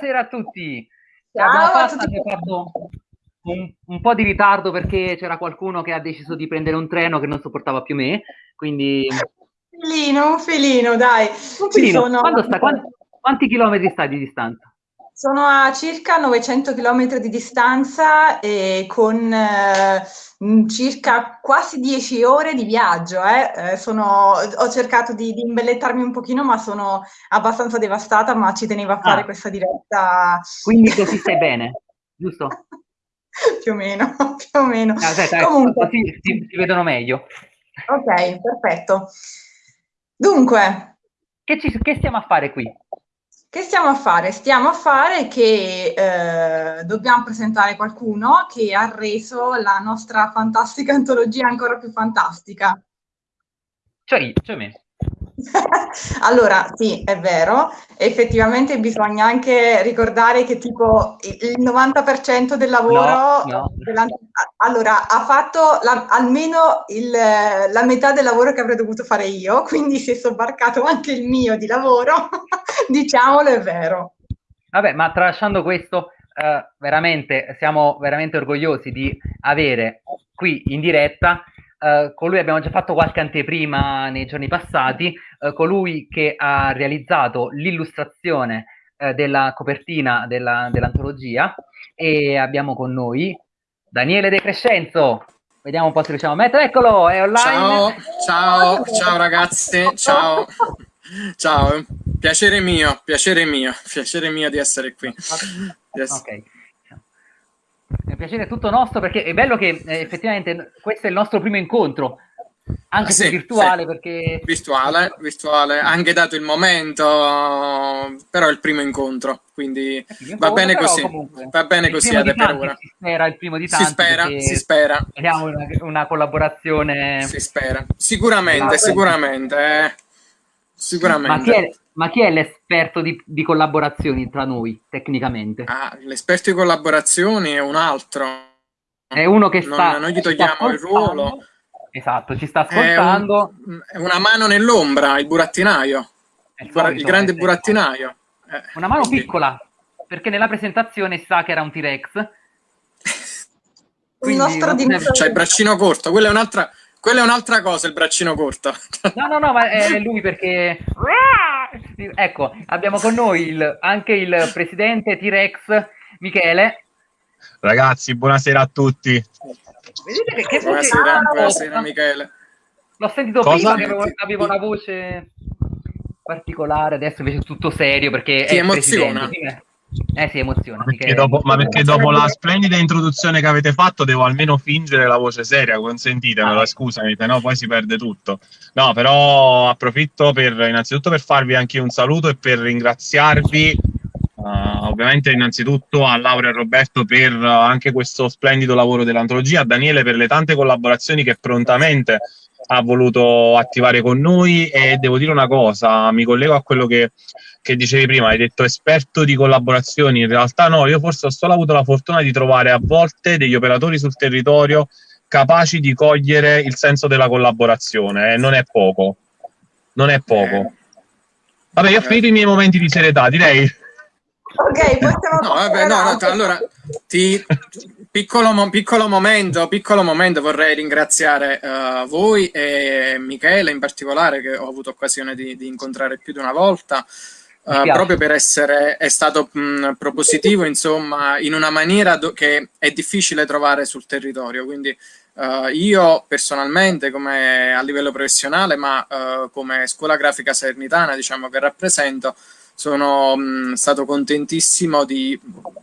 Buonasera a tutti. Ciao a tutti. Un, un, po' di ritardo perché c'era qualcuno che ha deciso di prendere un treno che non sopportava più me, quindi... Un filino, un filino, dai. Un filino. Sono... Sta, quanti, quanti chilometri stai di distanza? Sono a circa 900 km di distanza e con eh, circa quasi 10 ore di viaggio. Eh. Eh, sono, ho cercato di, di, imbellettarmi un pochino, ma sono abbastanza devastata, ma ci tenevo a fare ah. questa diretta. Quindi così stai bene, giusto? più o meno, più o meno. Ah, aspetta, Comunque, così si, si vedono meglio. Ok, perfetto. Dunque. Che, ci, che stiamo a fare qui? Che stiamo a fare? Stiamo a fare che eh, dobbiamo presentare qualcuno che ha reso la nostra fantastica antologia ancora più fantastica. Cioè, cioè me. allora, sì, è vero. Effettivamente bisogna anche ricordare che tipo il 90% del lavoro... No, no. Allora, ha fatto la, almeno il, la metà del lavoro che avrei dovuto fare io, quindi si è sobbarcato anche il mio di lavoro, diciamolo, è vero. Vabbè, ma tralasciando questo, eh, veramente siamo veramente orgogliosi di avere qui in diretta Uh, con lui abbiamo già fatto qualche anteprima nei giorni passati, uh, colui che ha realizzato l'illustrazione uh, della copertina della, dell'antologia e abbiamo con noi Daniele De Crescenzo. Vediamo un po' se riusciamo a mettere, eccolo, è online. Ciao, ciao, ciao ragazzi, ciao. Ciao, piacere mio, piacere mio, piacere mio di essere qui. Yes. Ok. È un piacere tutto nostro perché è bello che eh, effettivamente questo è il nostro primo incontro, anche se virtuale sì. perché... Virtuale, virtuale, anche dato il momento, però è il primo incontro, quindi eh va bene così, va bene così ad per ora. Si spera il primo di tanti. Si spera, si spera. Vediamo una, una, collaborazione... Si spera, sicuramente, sicuramente, eh. sicuramente. Ma chi è, l'esperto di, di, collaborazioni tra noi, tecnicamente? Ah, l'esperto di collaborazioni è un altro. È uno che sta... Non, non gli togliamo il ruolo. Esatto, ci sta ascoltando. È, un, è una mano nell'ombra, il burattinaio. Il, solito, il, grande burattinaio. Eh, una mano quindi... piccola, perché nella presentazione sa che era un T-Rex. il nostro C'è il braccino corto, quella è un'altra... Quella è un'altra cosa, il braccino corto. No, no, no, ma è lui perché... Ecco, abbiamo con noi il, anche il presidente T-Rex, Michele. Ragazzi, buonasera a tutti. Vedete che, che buonasera, voce... buonasera Michele. L'ho sentito Cosa? prima che avevo, avevo una voce particolare, adesso invece è tutto serio perché Ti emoziona. Eh si emoziona. Perché dopo, ma perché dopo la splendida introduzione che avete fatto devo almeno fingere la voce seria, consentitemelo, ah. scusami, se no poi si perde tutto. No, però approfitto per innanzitutto per farvi anche un saluto e per ringraziarvi Uh, ovviamente innanzitutto a Laura e Roberto per uh, anche questo splendido lavoro dell'antologia, a Daniele per le tante collaborazioni che prontamente ha voluto attivare con noi e devo dire una cosa, mi collego a quello che, che dicevi prima, hai detto esperto di collaborazioni, in realtà no, io forse ho solo avuto la fortuna di trovare a volte degli operatori sul territorio capaci di cogliere il senso della collaborazione e non è poco, non è poco. Vabbè, io ho finito i miei momenti di serietà, direi. Ok, possiamo... No, vabbè, no, no, allora, ti, piccolo, piccolo, momento, piccolo momento vorrei ringraziare uh, voi e Michele in particolare che ho avuto occasione di, di incontrare più di una volta uh, proprio per essere è stato mh, propositivo insomma in una maniera che è difficile trovare sul territorio. Quindi uh, io personalmente come a livello professionale ma come scuola grafica sernitana diciamo che rappresento sono mh, stato contentissimo di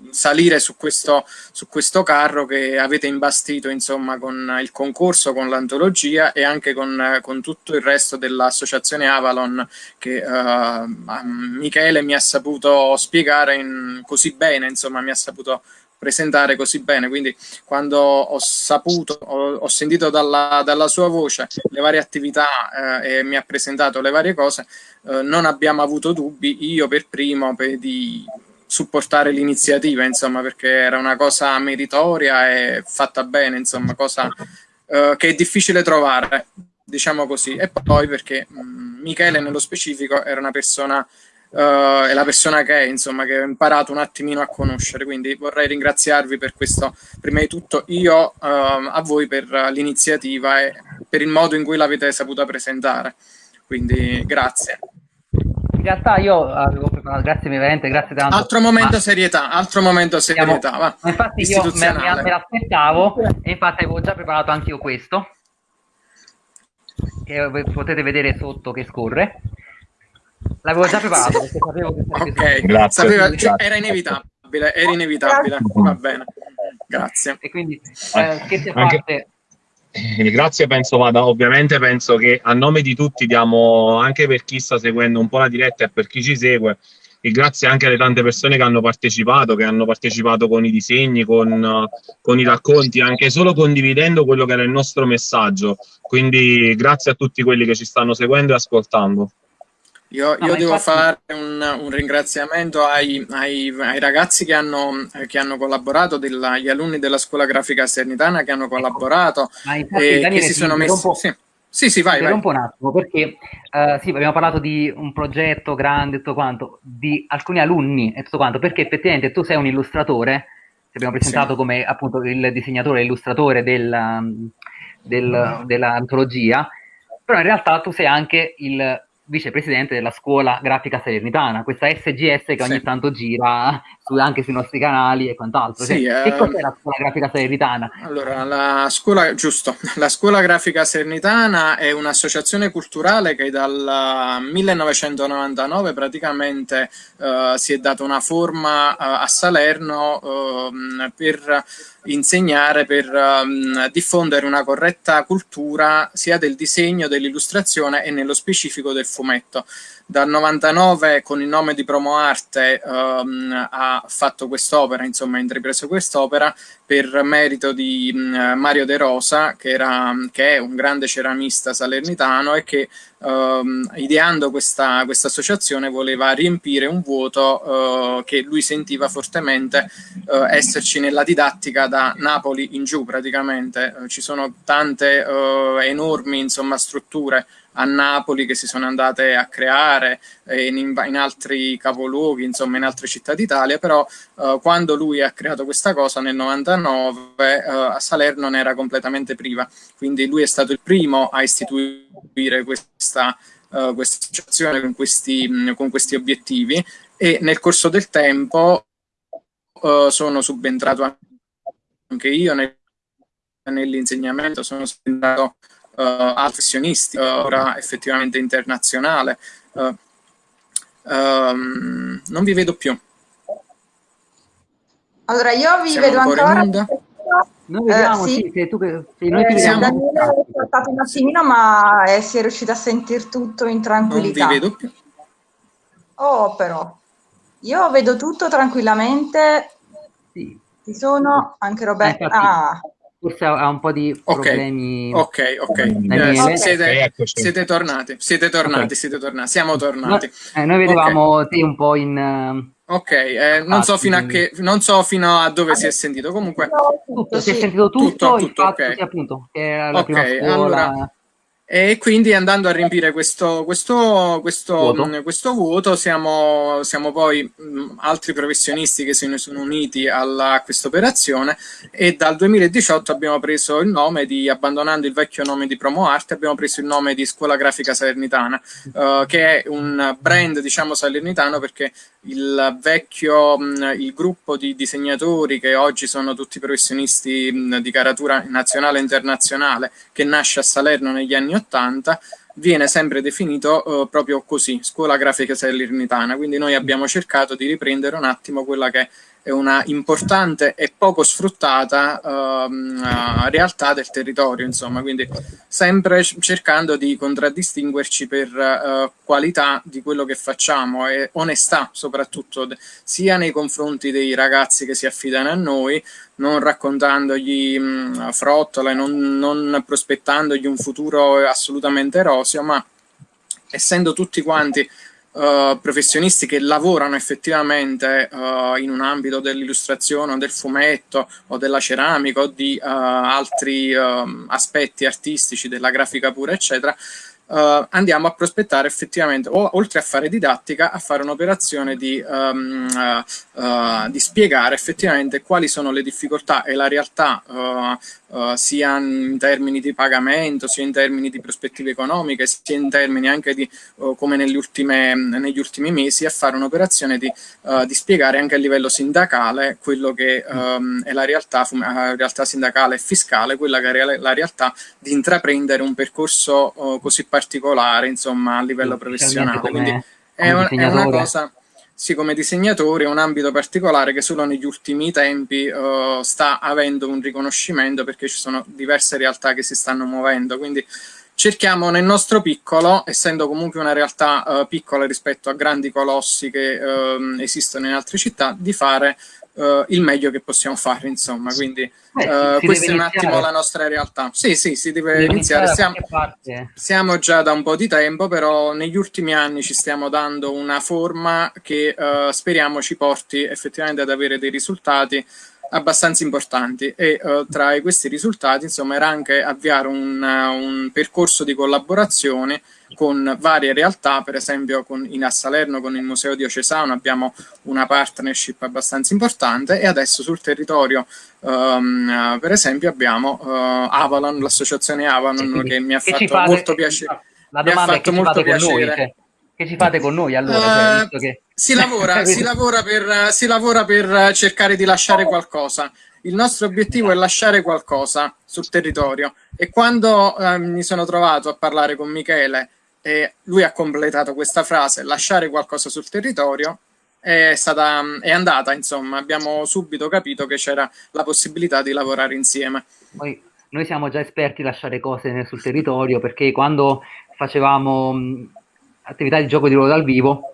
salire su questo, su questo carro che avete imbastito insomma con il concorso, con l'antologia e anche con, con, tutto il resto dell'associazione Avalon che uh, Michele mi ha saputo spiegare in, così bene, insomma mi ha saputo presentare così bene, quindi quando ho saputo, ho, ho sentito dalla, dalla, sua voce le varie attività eh, e mi ha presentato le varie cose, eh, non abbiamo avuto dubbi, io per primo, per, di supportare l'iniziativa, insomma, perché era una cosa meritoria e fatta bene, insomma, cosa eh, che è difficile trovare, diciamo così, e poi perché mh, mm, Michele nello specifico era una persona uh, è la persona che è, insomma, che ho imparato un attimino a conoscere. Quindi vorrei ringraziarvi per questo, prima di tutto io, uh, a voi per l'iniziativa e per il modo in cui l'avete saputa presentare. Quindi grazie. In realtà io avevo preparato, grazie veramente, grazie tanto. Altro momento ma... serietà, altro momento serietà. Va. Infatti io me, me, me l'aspettavo e infatti avevo già preparato anche io questo, che potete vedere sotto che scorre. L'avevo già preparato perché sapevo che Ok, grazie. Sapeva, cioè, era inevitabile, era inevitabile. Va bene, grazie. E quindi, eh, scherzi a parte... Il grazie penso vada, ovviamente penso che a nome di tutti diamo, anche per chi sta seguendo un po' la diretta e per chi ci segue, il grazie anche alle tante persone che hanno partecipato, che hanno partecipato con i disegni, con, con i racconti, anche solo condividendo quello che era il nostro messaggio. Quindi grazie a tutti quelli che ci stanno seguendo e ascoltando. Io, io devo infatti... fare un, un ringraziamento ai, ai, ai, ragazzi che hanno, che hanno collaborato, della, gli alunni della scuola grafica Sernitana che hanno collaborato ecco. e Daniele, che si sono messi... Sì. Sì, sì, vai, vai. un po' un attimo, perché uh, sì, abbiamo parlato di un progetto grande e tutto quanto, di alcuni alunni e tutto quanto, perché effettivamente tu sei un illustratore, ti abbiamo presentato sì. come appunto il disegnatore, l'illustratore del, del, dell'antologia, però in realtà tu sei anche il vicepresidente della scuola grafica salernitana, questa SGS che ogni sì. tanto gira su, anche sui nostri canali e quant'altro. Sì, cioè, eh, che cos'è la scuola grafica salernitana? Allora, la scuola, giusto, la scuola grafica salernitana è un'associazione culturale che dal 1999 praticamente uh, si è data una forma uh, a Salerno uh, per insegnare per um, diffondere una corretta cultura sia del disegno, dell'illustrazione e nello specifico del fumetto. Dal 99 con il nome di Promo Arte um, ha fatto quest'opera, insomma ha intrapreso quest'opera per merito di um, Mario De Rosa che, era, che, è un grande ceramista salernitano e che um, ideando questa, questa, associazione voleva riempire un vuoto uh, che lui sentiva fortemente uh, esserci nella didattica da Napoli in giù praticamente. Uh, ci sono tante enormi insomma, strutture a Napoli che si sono andate a creare in, in, altri capoluoghi, insomma in altre città d'Italia, però uh, quando lui ha creato questa cosa nel 99 uh, eh, a Salerno ne era completamente priva, quindi lui è stato il primo a istituire questa, uh, questa associazione con questi, con questi obiettivi e nel corso del tempo sono subentrato anche io nel, nell'insegnamento, sono subentrato uh, professionisti, uh, ora effettivamente internazionale. Uh, um, non vi vedo più. Allora, io vi Siamo vedo ancora. ancora noi vediamo, uh, sì. sì, se tu, se noi eh, vediamo. Daniele è stato un attimino, ma eh, si è riuscito a sentire tutto in tranquillità. Non vi vedo più. Oh, però. Io vedo tutto tranquillamente. Sì. Ci sono anche Roberto. Eh, ah forse ha un po' di problemi. Ok, ok, okay. Siete, siete, tornati, siete tornati, okay. siete tornati, siamo tornati. No, eh, noi vedevamo okay. te un po' in... Ok, eh, non, so fino a che, non so fino a dove si è sentito, comunque... Tutto, si è sentito tutto, tutto, tutto fatto, ok. Sì, appunto, che era la prima scuola... Allora, e quindi andando a riempire questo, questo, questo, vuoto. Mh, questo vuoto siamo, siamo poi mh, altri professionisti che se ne sono uniti alla, a questa operazione e dal 2018 abbiamo preso il nome di, abbandonando il vecchio nome di Promo Arte, abbiamo preso il nome di Scuola Grafica Salernitana, uh, che è un brand diciamo salernitano perché il vecchio, mh, il gruppo di disegnatori che oggi sono tutti professionisti di caratura nazionale e internazionale che nasce a Salerno negli anni 80 viene sempre definito uh, proprio così, scuola grafica salernitana, quindi noi abbiamo cercato di riprendere un attimo quella che è una importante e poco sfruttata uh, realtà del territorio, insomma, quindi sempre cercando di contraddistinguerci per uh, qualità di quello che facciamo e onestà soprattutto sia nei confronti dei ragazzi che si affidano a noi, non raccontandogli mh, frottole, non, non prospettandogli un futuro assolutamente roseo, ma essendo tutti quanti uh, professionisti che lavorano effettivamente uh, in un ambito dell'illustrazione o del fumetto o della ceramica o di uh, altri aspetti artistici, della grafica pura, eccetera, uh, andiamo a prospettare effettivamente, o, oltre a fare didattica, a fare un'operazione di, um, uh, uh, di, spiegare effettivamente quali sono le difficoltà e la realtà sia in termini di pagamento, sia in termini di prospettive economiche, sia in termini anche di come ultime, negli ultimi mesi, a fare un'operazione di, di, spiegare anche a livello sindacale quello che um, è la realtà, realtà sindacale e fiscale, quella che è la realtà di intraprendere un percorso così particolare particolare, insomma, a livello professionale. Quindi è, un, è, una cosa, sì, come disegnatore, è un ambito particolare che solo negli ultimi tempi uh, sta avendo un riconoscimento perché ci sono diverse realtà che si stanno muovendo. Quindi cerchiamo nel nostro piccolo, essendo comunque una realtà uh, piccola rispetto a grandi colossi che uh, esistono in altre città, di fare uh, il meglio che possiamo fare, insomma. Quindi uh, questa è un attimo la nostra realtà. Sì, sì, si deve, deve iniziare. Siamo, siamo, già da un po' di tempo, però negli ultimi anni ci stiamo dando una forma che uh, speriamo ci porti effettivamente ad avere dei risultati abbastanza importanti e uh, tra questi risultati insomma era anche avviare un, uh, un percorso di collaborazione con varie realtà, per esempio con, in a Salerno con il Museo Diocesano abbiamo una partnership abbastanza importante e adesso sul territorio um, per esempio abbiamo uh, Avalon, l'associazione Avalon che mi ha fatto molto piacere. La domanda è che fate piacere. noi? Cioè, che ci fate con noi allora? Uh, che... si, lavora, si, lavora per, si lavora per cercare di lasciare qualcosa il nostro obiettivo è lasciare qualcosa sul territorio e quando eh, mi sono trovato a parlare con Michele e lui ha completato questa frase, lasciare qualcosa sul territorio, è, stata, è andata, insomma, abbiamo subito capito che c'era la possibilità di lavorare insieme. Poi, noi siamo già esperti a lasciare cose sul territorio perché quando facevamo attività di gioco di ruolo dal vivo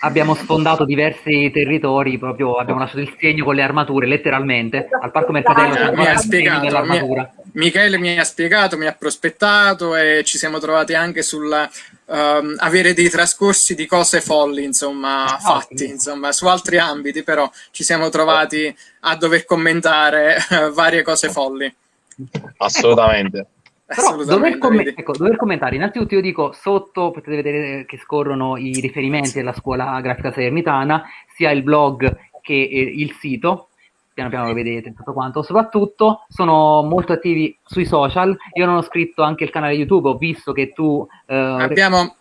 abbiamo sfondato diversi territori, proprio abbiamo lasciato il segno con le armature, letteralmente, al Parco Mercatello c'è ancora il segno dell'armatura. Michele mi ha spiegato, mi ha prospettato e ci siamo trovati anche sul um, avere dei trascorsi di cose folli, insomma, ah, fatti, insomma, su altri ambiti, però ci siamo trovati a dover commentare uh, varie cose folli. Assolutamente. Però dover, com ecco, dover, commentare, innanzitutto io dico sotto potete vedere che scorrono i riferimenti della scuola grafica salernitana, sia il blog che il sito, piano piano lo vedete tutto quanto, soprattutto sono molto attivi sui social, io non ho scritto anche il canale YouTube, ho visto che tu... Eh, abbiamo,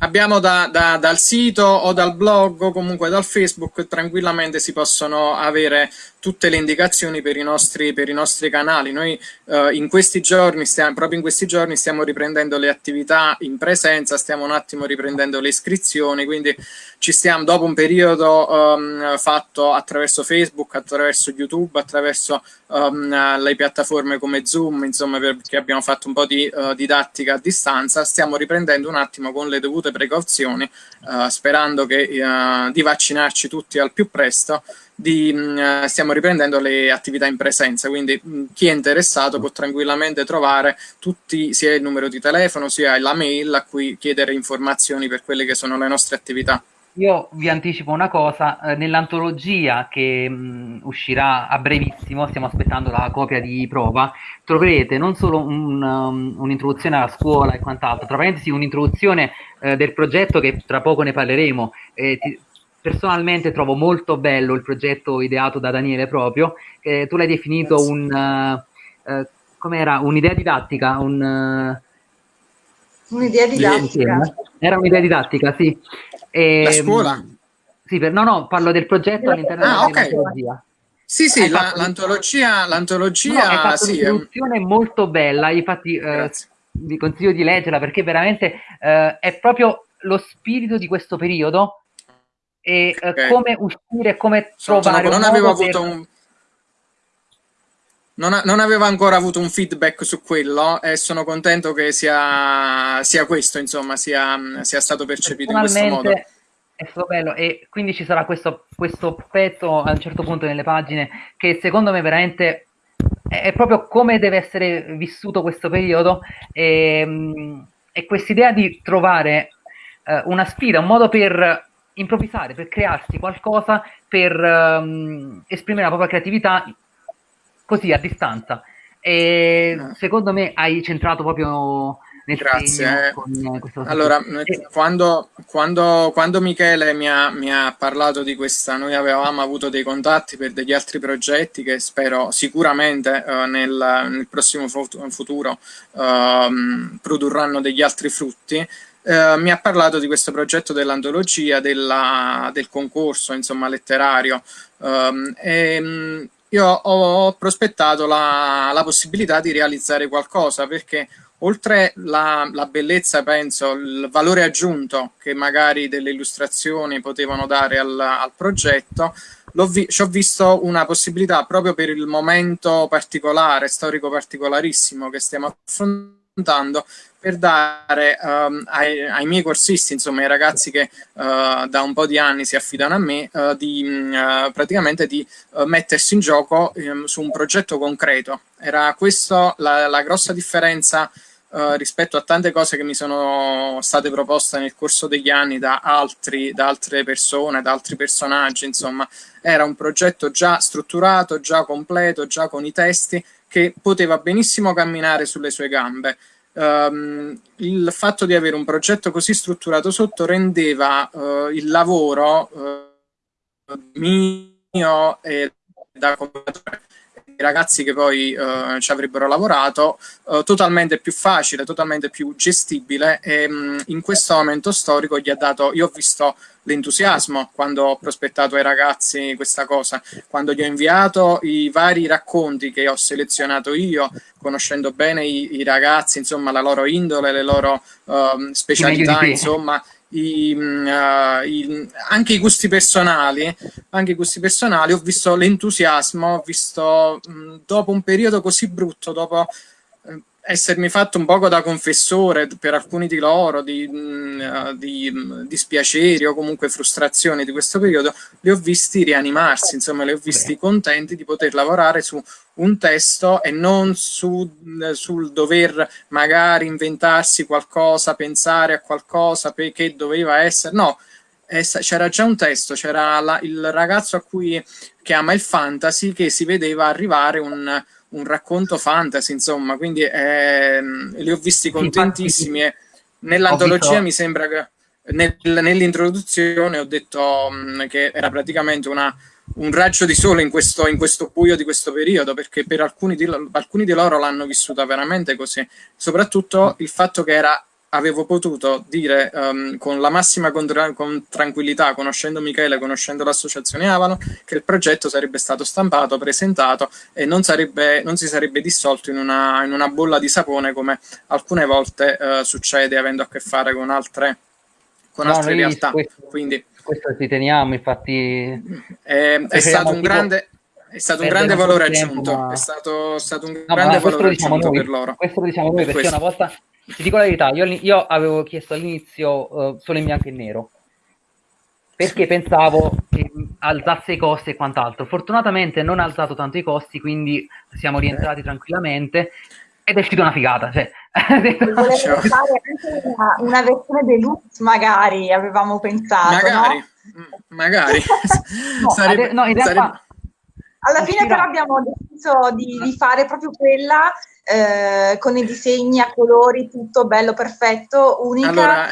abbiamo da, da, dal sito o dal blog o comunque dal Facebook tranquillamente si possono avere tutte le indicazioni per i nostri, per i nostri canali. Noi eh, in questi giorni, stiamo, proprio in questi giorni, stiamo riprendendo le attività in presenza, stiamo un attimo riprendendo le iscrizioni, quindi ci stiamo dopo un periodo um, fatto attraverso Facebook, attraverso YouTube, attraverso um, le piattaforme come Zoom, insomma perché abbiamo fatto un po' di uh, didattica a distanza, stiamo riprendendo un attimo con le dovute precauzioni, uh, sperando che, uh, di vaccinarci tutti al più presto di, mh, stiamo riprendendo le attività in presenza, quindi mh, chi è interessato può tranquillamente trovare tutti, sia il numero di telefono sia la mail a cui chiedere informazioni per quelle che sono le nostre attività. Io vi anticipo una cosa, eh, nell'antologia che mh, uscirà a brevissimo, stiamo aspettando la copia di prova, troverete non solo un, um, un'introduzione alla scuola e quant'altro, tra parentesi un'introduzione eh, del progetto che tra poco ne parleremo, eh, ti, personalmente trovo molto bello il progetto ideato da Daniele proprio, tu l'hai definito Grazie. un, uh, com'era, un'idea didattica, un... Uh, un'idea didattica. Era un'idea didattica, sì. E, la scuola? Sì, per, no, no, parlo del progetto all'interno ah, dell'antologia. Okay. Sì, sì, la, l'antologia, l'antologia no, sì, è un'istruzione molto bella, infatti eh, vi consiglio di leggerla perché veramente eh, è proprio lo spirito di questo periodo e eh, okay. come uscire, come trovare sono, non avevo avuto per... un non, non, avevo ancora avuto un feedback su quello e sono contento che sia, sia questo, insomma, sia, sia, stato percepito in questo modo. È stato bello e quindi ci sarà questo, questo pezzo a un certo punto nelle pagine che secondo me veramente è proprio come deve essere vissuto questo periodo e, e quest'idea di trovare uh, una sfida, un modo per improvvisare, per crearsi qualcosa, per um, esprimere la propria creatività così a distanza. E secondo me hai centrato proprio Grazie. allora, e... quando, quando, quando, Michele mi ha, mi ha, parlato di questa, noi avevamo avuto dei contatti per degli altri progetti che spero sicuramente uh, nel, nel, prossimo futuro uh, produrranno degli altri frutti. Uh, mi ha parlato di questo progetto dell'antologia, del concorso insomma, letterario um, e um, io ho prospettato la, la possibilità di realizzare qualcosa perché oltre la, la, bellezza, penso, il valore aggiunto che magari delle illustrazioni potevano dare al, al progetto, vi, ci ho visto una possibilità proprio per il momento particolare, storico particolarissimo che stiamo affrontando, per dare um, ai, ai, miei corsisti, insomma ai ragazzi che uh, da un po' di anni si affidano a me, uh, di uh, praticamente di mettersi in gioco um, su un progetto concreto. Era questa la, la grossa differenza rispetto a tante cose che mi sono state proposte nel corso degli anni da, altri, da altre persone, da altri personaggi, insomma, era un progetto già strutturato, già completo, già con i testi, che poteva benissimo camminare sulle sue gambe. Um, il fatto di avere un progetto così strutturato sotto rendeva uh, il lavoro uh, mio e da commentatore ragazzi che poi uh, ci avrebbero lavorato, totalmente più facile, totalmente più gestibile e um, in questo momento storico gli ha dato, io ho visto l'entusiasmo quando ho prospettato ai ragazzi questa cosa, quando gli ho inviato i vari racconti che ho selezionato io, conoscendo bene i, i ragazzi, insomma la loro indole, le loro uh, specialità, insomma i, uh, i, anche i gusti personali, anche i gusti personali, ho visto l'entusiasmo, ho visto mh, dopo un periodo così brutto, dopo eh, essermi fatto un poco da confessore per alcuni di loro, di, mh, di mh, dispiaceri o comunque frustrazioni di questo periodo, li ho visti rianimarsi, insomma li ho visti contenti di poter lavorare su un testo e non su, sul dover magari inventarsi qualcosa, pensare a qualcosa che doveva essere, no, c'era già un testo, c'era il ragazzo a cui, che ama il fantasy che si vedeva arrivare un, un racconto fantasy, insomma, quindi eh, li ho visti contentissimi e nell'antologia mi sembra che nel, nell'introduzione ho detto mh, che era praticamente una un raggio di sole in questo, in questo buio di questo periodo, perché per alcuni di, alcuni di loro l'hanno vissuta veramente così. Soprattutto il fatto che era avevo potuto dire um, con la massima con, tranquillità, conoscendo Michele, conoscendo l'associazione Avalo, che il progetto sarebbe stato stampato, presentato e non, sarebbe, non si sarebbe dissolto in una, in una, bolla di sapone come alcune volte uh, succede avendo a che fare con altre, con no, altre realtà. Questo, Quindi, questo ci teniamo, infatti. È, è stato un grande. È stato un grande valore aggiunto, ma... è stato, stato un no, grande valore diciamo aggiunto noi, per loro. Questo lo diciamo noi perché questo. una volta, ti dico la verità, io, io avevo chiesto all'inizio uh, solo in bianco e nero, perché pensavo che alzasse i costi e quant'altro. Fortunatamente non ha alzato tanto i costi, quindi siamo rientrati tranquillamente ed è uscita una figata. Cioè. Volevo fare anche una, una, versione deluxe, magari avevamo pensato. Magari, no? Mm, magari. no, sarebbe, no, in realtà. Sarebbe... Alla fine però abbiamo deciso di, di fare proprio quella eh, con i disegni a colori, tutto bello, perfetto, unica. Allora...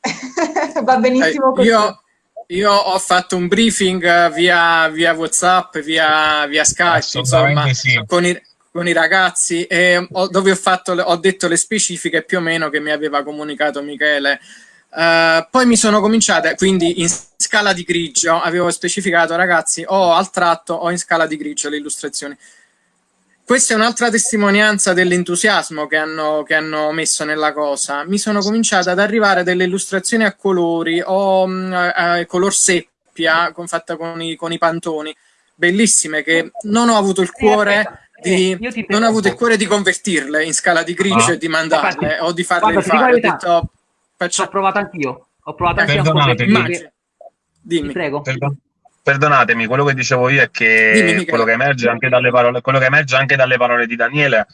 Va benissimo eh, così. Io, io ho fatto un briefing via, via WhatsApp, via, via Skype, insomma, sì. con, i, con i ragazzi e ho, dove ho, fatto, ho detto le specifiche più o meno che mi aveva comunicato Michele. Uh, poi mi sono cominciate, quindi in scala di grigio, avevo specificato ragazzi o al tratto o in scala di grigio le illustrazioni. Questa è un'altra testimonianza dell'entusiasmo che hanno, che hanno messo nella cosa. Mi sono cominciate ad arrivare delle illustrazioni a colori o mm, a, a color seppia, con, fatta con i, con i pantoni, bellissime, che non ho avuto il cuore di, eh, non ho avuto il cuore di convertirle in scala di grigio ah. e di mandarle Infatti, o di farle rifare. Ho detto, faccio... Ho provato anch'io. Ho provato anche Perdonatemi. Dimmi. Prego. Perdonatemi, quello che dicevo io è che Dimmi, quello, che emerge anche dalle parole, quello che emerge anche dalle parole di Daniele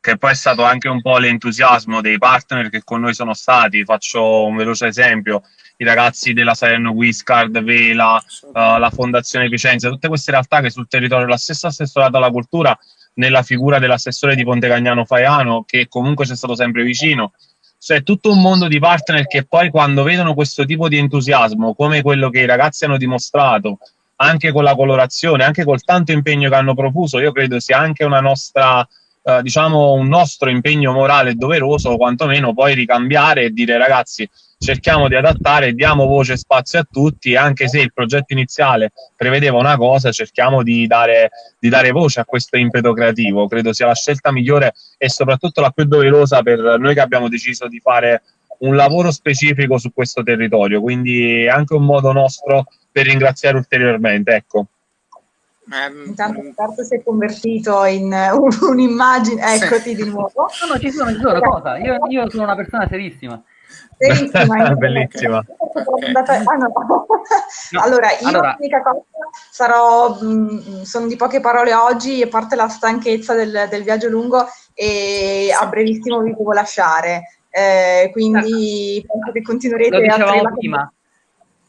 che poi è stato anche un po' l'entusiasmo dei partner che con noi sono stati. Faccio un veloce esempio: i ragazzi della Salerno Wiscard, Vela, uh, la Fondazione Vicenza, tutte queste realtà che sul territorio della stessa assessorata alla cultura nella figura dell'assessore di Ponte Cagnano Faiano, che comunque ci è stato sempre vicino. Cioè, tutto un mondo di partner che poi quando vedono questo tipo di entusiasmo, come quello che i ragazzi hanno dimostrato, anche con la colorazione, anche col tanto impegno che hanno profuso, io credo sia anche una nostra, eh, diciamo, un nostro impegno morale doveroso, quantomeno poi ricambiare e dire ragazzi, cerchiamo di adattare, diamo voce e spazio a tutti, anche se il progetto iniziale prevedeva una cosa, cerchiamo di dare, di dare voce a questo impeto creativo. Credo sia la scelta migliore e soprattutto la più doverosa per noi che abbiamo deciso di fare un lavoro specifico su questo territorio, quindi è anche un modo nostro per ringraziare ulteriormente. Ecco. Intanto Roberto si è convertito in un'immagine, eccoti sì. di nuovo. No, no, ci sono, ci sono, cosa? Io, io sono una persona serissima. Serissima. Bellissima. Okay. Ah, no. allora, io allora. l'unica cosa sarò, mh, sono di poche parole oggi, a parte la stanchezza del, del viaggio lungo e a brevissimo vi devo lasciare. Eh, quindi certo. penso che continuerete Lo dicevamo prima.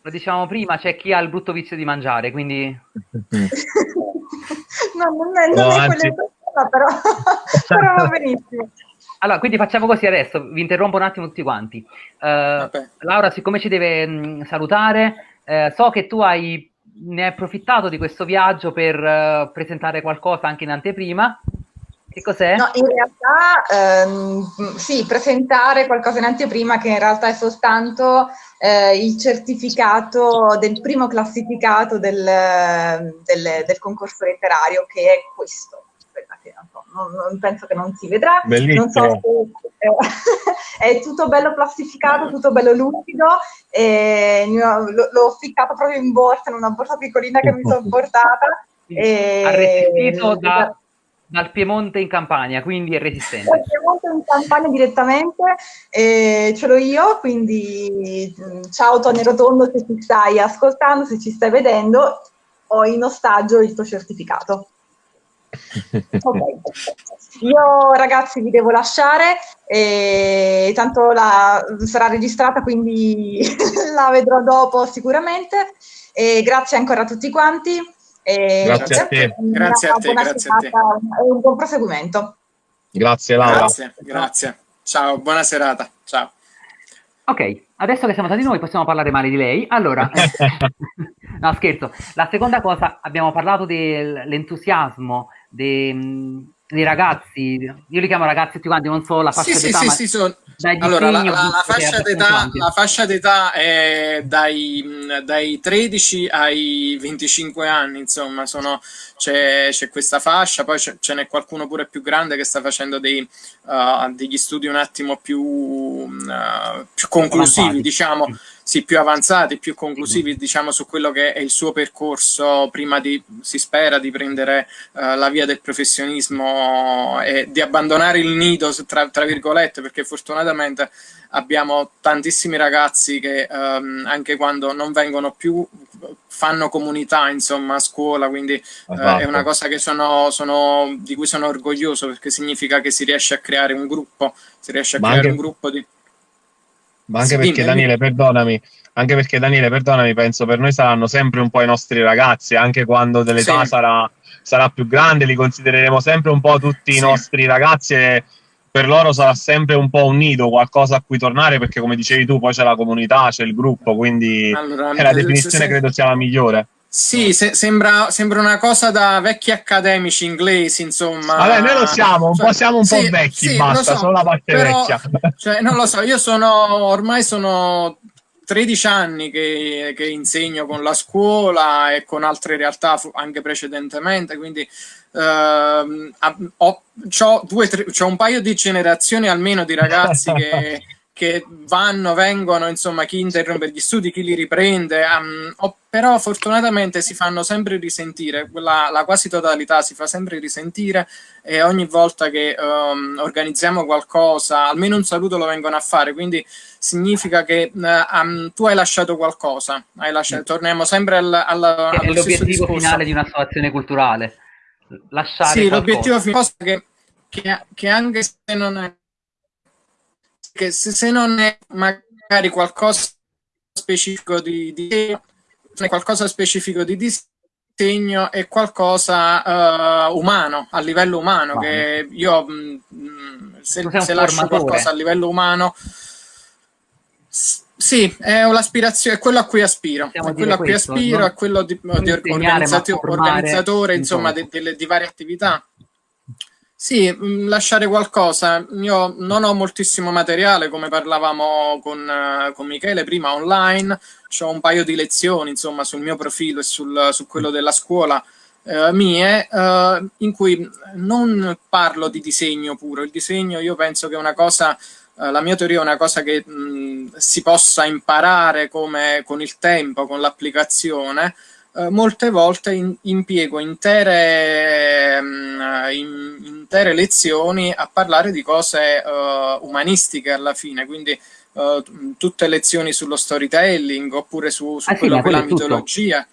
Lo dicevamo prima, c'è chi ha il brutto vizio di mangiare, quindi... no, non è, non no, è anzi... quella però, però va benissimo. Allora, quindi facciamo così adesso, vi interrompo un attimo tutti quanti. Uh, Laura, siccome ci deve mh, salutare, uh, so che tu hai, ne hai approfittato di questo viaggio per uh, presentare qualcosa anche in anteprima. Che cos'è? No, in realtà ehm, sì, presentare qualcosa in anteprima che in realtà è soltanto eh, il certificato del primo classificato del, del, del concorso letterario che è questo non, non, penso che non si vedrà. Non so se, eh, è tutto bello plastificato, tutto bello lucido. E l'ho ficcato proprio in borsa, in una borsa piccolina che mi sono portata. E, Arresistito da, dal Piemonte in Campania, quindi è resistente. Dal Piemonte in Campania direttamente, eh, ce l'ho io, quindi ciao Tony Rotondo se ci stai ascoltando, se ci stai vedendo, ho in ostaggio il tuo certificato. Okay. Io ragazzi vi devo lasciare, e tanto la, sarà registrata quindi la vedrò dopo sicuramente. E grazie ancora a tutti quanti. E grazie a te. Grazie a te, grazie a te. E un buon proseguimento. Grazie Laura. Grazie, grazie. Ciao, buona serata. Ciao. Ok, adesso che siamo stati noi possiamo parlare male di lei. Allora, no scherzo, la seconda cosa, abbiamo parlato dell'entusiasmo dei, dei, ragazzi, io li chiamo ragazzi tutti quanti, non so la fascia sì, d'età. Sì, sì, sono... Allora, la, la, la, fascia d'età, la, fascia d'età, è dai, dai, 13 ai 25 anni, insomma, c'è, questa fascia, poi ce n'è qualcuno pure più grande che sta facendo dei, uh, degli studi un attimo più, uh, più conclusivi, diciamo sì, più avanzati, più conclusivi, diciamo, su quello che è il suo percorso prima di, si spera, di prendere uh, la via del professionismo e di abbandonare il nido, tra, tra, virgolette, perché fortunatamente abbiamo tantissimi ragazzi che um, anche quando non vengono più fanno comunità, insomma, a scuola, quindi uh, è una cosa sono, sono, di cui sono orgoglioso perché significa che si riesce a creare un gruppo, si riesce a Ma creare anche... un gruppo di ma anche sì, perché Daniele, perdonami, anche perché Daniele, perdonami, penso per noi saranno sempre un po' i nostri ragazzi, anche quando dell'età sì. sarà, sarà, più grande, li considereremo sempre un po' tutti sì. i nostri ragazzi e per loro sarà sempre un po' un nido, qualcosa a cui tornare, perché come dicevi tu, poi c'è la comunità, c'è il gruppo, quindi allora, la definizione credo sia la migliore. Sì, se, sembra, sembra, una cosa da vecchi accademici inglesi, insomma. Vabbè, noi lo siamo, un cioè, po' siamo un sì, po' vecchi, sì, basta, so, solo la parte però, vecchia. Cioè, non lo so, io sono, ormai sono 13 anni che, che, insegno con la scuola e con altre realtà anche precedentemente, quindi ehm, ho, ho, due, tre, ho un paio di generazioni almeno di ragazzi che che vanno, vengono, insomma, chi interrompe gli studi, chi li riprende, um, oh, però fortunatamente si fanno sempre risentire, la, la, quasi totalità si fa sempre risentire e ogni volta che um, organizziamo qualcosa, almeno un saluto lo vengono a fare, quindi significa che um, tu hai lasciato qualcosa, hai lasciato, torniamo sempre al, al, è l'obiettivo finale di una situazione culturale, lasciare Sì, l'obiettivo finale che, che anche se non è che se, se non è magari qualcosa specifico di, di qualcosa specifico di, di disegno è qualcosa uh, umano, a livello umano, wow. che io mh, mm, se, se lascio qualcosa a livello umano sì, è un'aspirazione, è quello a cui aspiro, è quello a cui questo, aspiro, no? è quello di, di organizzatore, insomma, di, di, di, varie attività. Sì, mm, lasciare qualcosa. Io non ho moltissimo materiale, come parlavamo con, uh, con Michele prima, online. Ho un paio di lezioni, insomma, sul mio profilo e sul, su quello della scuola uh, mie, uh, in cui non parlo di disegno puro. Il disegno io penso che è una cosa eh, la mia teoria è una cosa che mh, si possa imparare come, con il tempo, con l'applicazione. Uh, molte volte in, impiego intere, mh, in, intere, lezioni a parlare di cose uh, umanistiche alla fine, quindi tutte lezioni sullo storytelling oppure su, su ah, quello sì, che è la mitologia.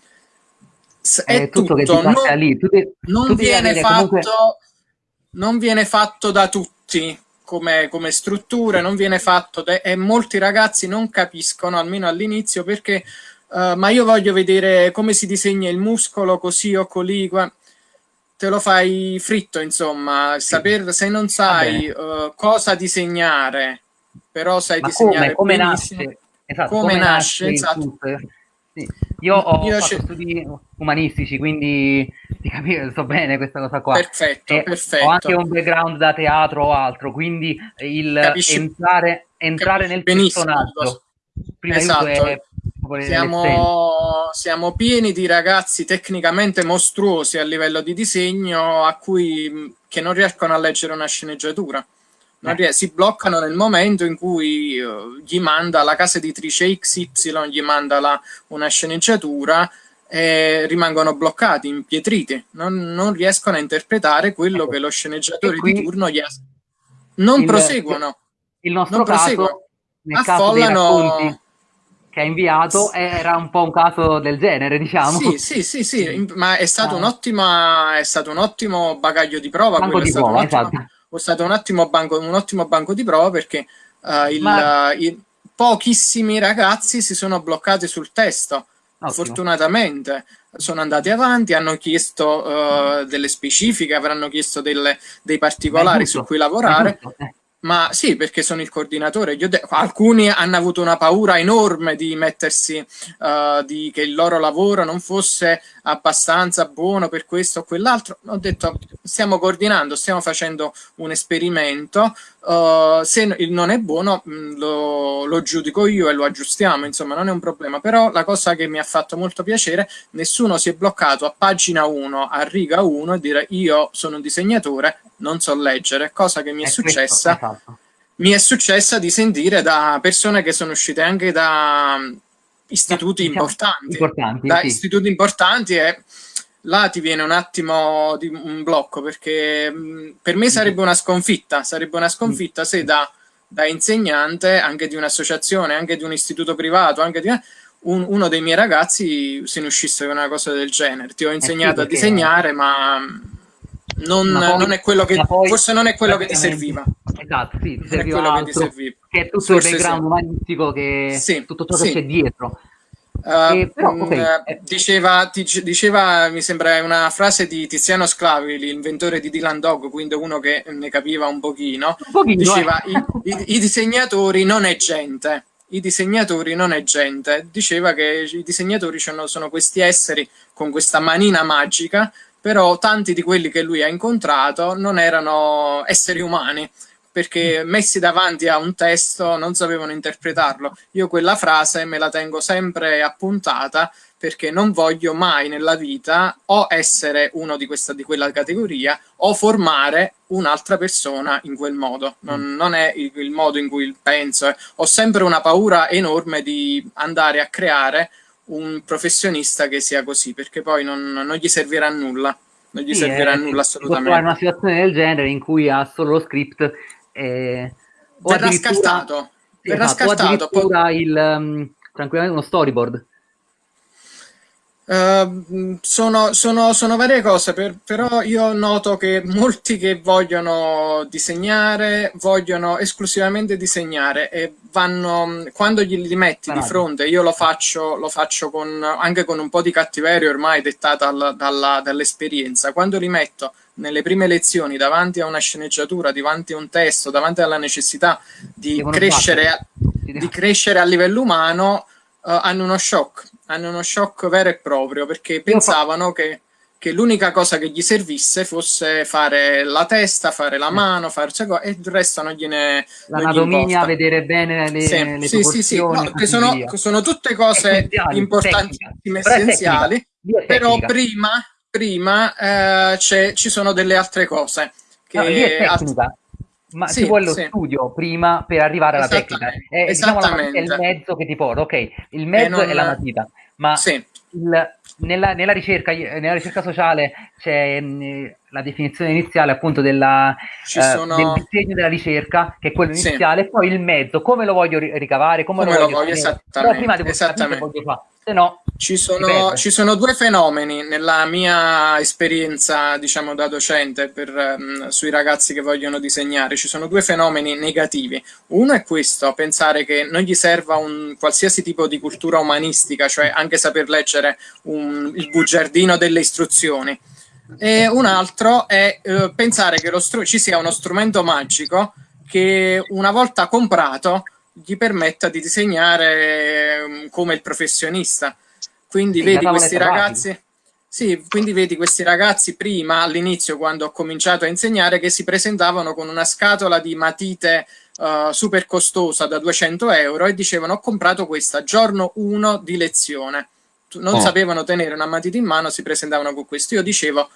È, è tutto, tutto. non, lì. Tu non, tu viene fatto, comunque... non viene fatto da tutti come, come struttura, non viene fatto e molti ragazzi non capiscono, almeno all'inizio, perché uh, ma io voglio vedere come si disegna il muscolo così o colì, te lo fai fritto, insomma, saper, se non sai uh, cosa disegnare, però sai ma disegnare come, come nasce, esatto, come, come nasce, nasce esatto. Sì. Io ho Io studi umanistici, quindi ti capisco, so bene questa cosa qua. Perfetto, e perfetto. Ho anche un background da teatro o altro, quindi il Capisci? entrare, entrare nel personaggio. Prima esatto. Siamo, siamo, pieni di ragazzi tecnicamente mostruosi a livello di disegno a cui, che non riescono a leggere una sceneggiatura eh. si bloccano nel momento in cui uh, gli manda la casa editrice XY, gli manda la, una sceneggiatura e rimangono bloccati, impietriti, non, non riescono a interpretare quello ecco. che lo sceneggiatore di turno gli ha... Non il, proseguono. Il nostro non caso, nel affollano... caso che ha inviato era un po' un caso del genere, diciamo. Sì, sì, sì, sì. ma è stato, ah. un ottimo, è stato un ottimo bagaglio di prova. Banco di prova, esatto è stato un ottimo banco, un ottimo banco di prova perché uh, il, Ma... uh, i, pochissimi ragazzi si sono bloccati sul testo. Ottimo. Fortunatamente sono andati avanti, hanno chiesto uh, delle specifiche, avranno chiesto delle, dei particolari su cui lavorare. Ma sì, perché sono il coordinatore. alcuni hanno avuto una paura enorme di mettersi, uh, di che il loro lavoro non fosse abbastanza buono per questo o quell'altro. Ho detto, stiamo coordinando, stiamo facendo un esperimento. Uh, se non è buono, mm, lo, lo, giudico io e lo aggiustiamo, insomma, non è un problema. Però la cosa che mi ha fatto molto piacere, nessuno si è bloccato a pagina 1, a riga 1 e dire io sono un disegnatore, non so leggere, cosa che mi è, è successa. Questo. Mi è successa di sentire da persone che sono uscite anche da mm, istituti diciamo, importanti, importanti, da sì. istituti importanti e là ti viene un attimo di un blocco perché mh, mm, per me sarebbe una sconfitta, sarebbe una sconfitta se da, da insegnante anche di un'associazione, anche di un istituto privato, anche di un, uno dei miei ragazzi se ne uscisse con una cosa del genere. Ti ho insegnato eh sì, a disegnare, ma non, poi, non, è quello che poi, forse non è quello che ti serviva esatto sì ti serviva altro, che ti serviva che è tutto forse il background sì. umanistico che sì, tutto ciò che c'è dietro Uh, eh, però, okay. uh, diceva, diceva, mi sembra una frase di Tiziano Sclavi, l'inventore di Dylan Dog, quindi uno che ne capiva un pochino. Un pochino diceva: eh. i, i, i, disegnatori non è gente. I disegnatori non è gente. Diceva che i disegnatori sono, sono questi esseri con questa manina magica però tanti di quelli che lui ha incontrato non erano esseri umani, perché mm. messi davanti a un testo non sapevano interpretarlo. Io quella frase me la tengo sempre appuntata perché non voglio mai nella vita o essere uno di, questa, di quella categoria o formare un'altra persona in quel modo. Non, mm. non è il, il, modo in cui penso. Eh. Ho sempre una paura enorme di andare a creare un professionista che sia così, perché poi non, non gli servirà a nulla. Non gli sì, servirà a nulla assolutamente. Può una situazione del genere in cui ha solo lo script e... verrà scartato. Sì, verrà esatto, scartato. Poi... il, um, tranquillamente uno storyboard. Uh, sono, sono, sono, varie cose, per, però io noto che molti che vogliono disegnare vogliono esclusivamente disegnare e vanno, quando gli li metti di fronte, io lo faccio, lo faccio con, anche con un po' di cattiveria ormai dettata dall'esperienza, quando li metto nelle prime lezioni davanti a una sceneggiatura, davanti a un testo, davanti alla necessità di, crescere, di crescere a livello umano, uh, hanno uno shock, hanno uno shock vero e proprio perché pensavano che, che l'unica cosa che gli servisse fosse fare la testa, fare la mano, farci cose, e il resto non gliene L'anatomia, vedere bene le, sì, le sì, sì, sì. No, sono, sono, tutte cose importantissime, essenziali, però prima, prima eh, ci sono delle altre cose. Che no, lì è tecnica ma sì, ci vuole lo sì. studio prima per arrivare alla tecnica. È diciamo, è il mezzo che ti porta, ok, il mezzo non... è la matita, ma sì. il, nella, nella, ricerca, nella, ricerca, sociale c'è mm, la definizione iniziale appunto della, sono... del disegno della ricerca, che è quello iniziale, e poi il mezzo, come lo voglio ricavare, come, come lo voglio, lo voglio esattamente, prima devo esattamente. Voglio fare se no ci sono, ci sono, due fenomeni nella mia esperienza, diciamo, da docente per, um, sui ragazzi che vogliono disegnare. Ci sono due fenomeni negativi. Uno è questo, pensare che non gli serva un qualsiasi tipo di cultura umanistica, cioè anche saper leggere un, il bugiardino delle istruzioni. E un altro è uh, pensare che ci sia uno strumento magico che una volta comprato gli permetta di disegnare um, come il professionista. Quindi sì, vedi questi ragazzi... Sì, quindi vedi questi ragazzi prima, all'inizio, quando ho cominciato a insegnare, che si presentavano con una scatola di matite uh, super costosa da 200 euro e dicevano ho comprato questa giorno 1 di lezione. Non oh. sapevano tenere una matita in mano, si presentavano con questo. Io dicevo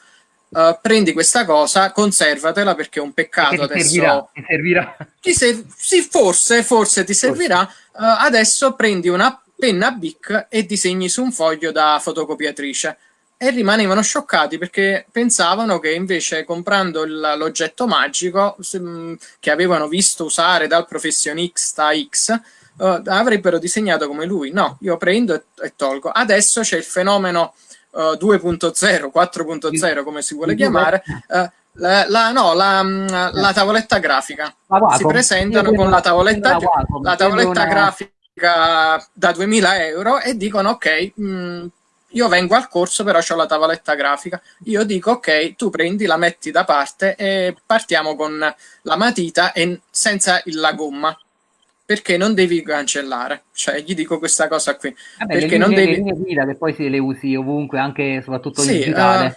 Uh, prendi questa cosa, conservatela perché è un peccato ti adesso. Servirà, ti servirà. Ti ser sì, forse, forse ti servirà. Uh, adesso prendi una penna Bic e disegni su un foglio da fotocopiatrice. E rimanevano scioccati perché pensavano che invece comprando l'oggetto magico se, che avevano visto usare dal professionista X uh, avrebbero disegnato come lui. No, io prendo e, e tolgo. Adesso c'è il fenomeno uh, 2.0, 4.0 come si vuole chiamare, uh, la, la, no, la, la, tavoletta grafica. si presentano con la tavoletta, la tavoletta grafica da 2000 euro e dicono ok, mh, mm, io vengo al corso però ho la tavoletta grafica. Io dico ok, tu prendi, la metti da parte e partiamo con la matita e senza la gomma perché non devi cancellare. Cioè, gli dico questa cosa qui. Vabbè, perché linee, non devi... le linee guida che poi se le usi ovunque, anche soprattutto sì, in digitale. Uh,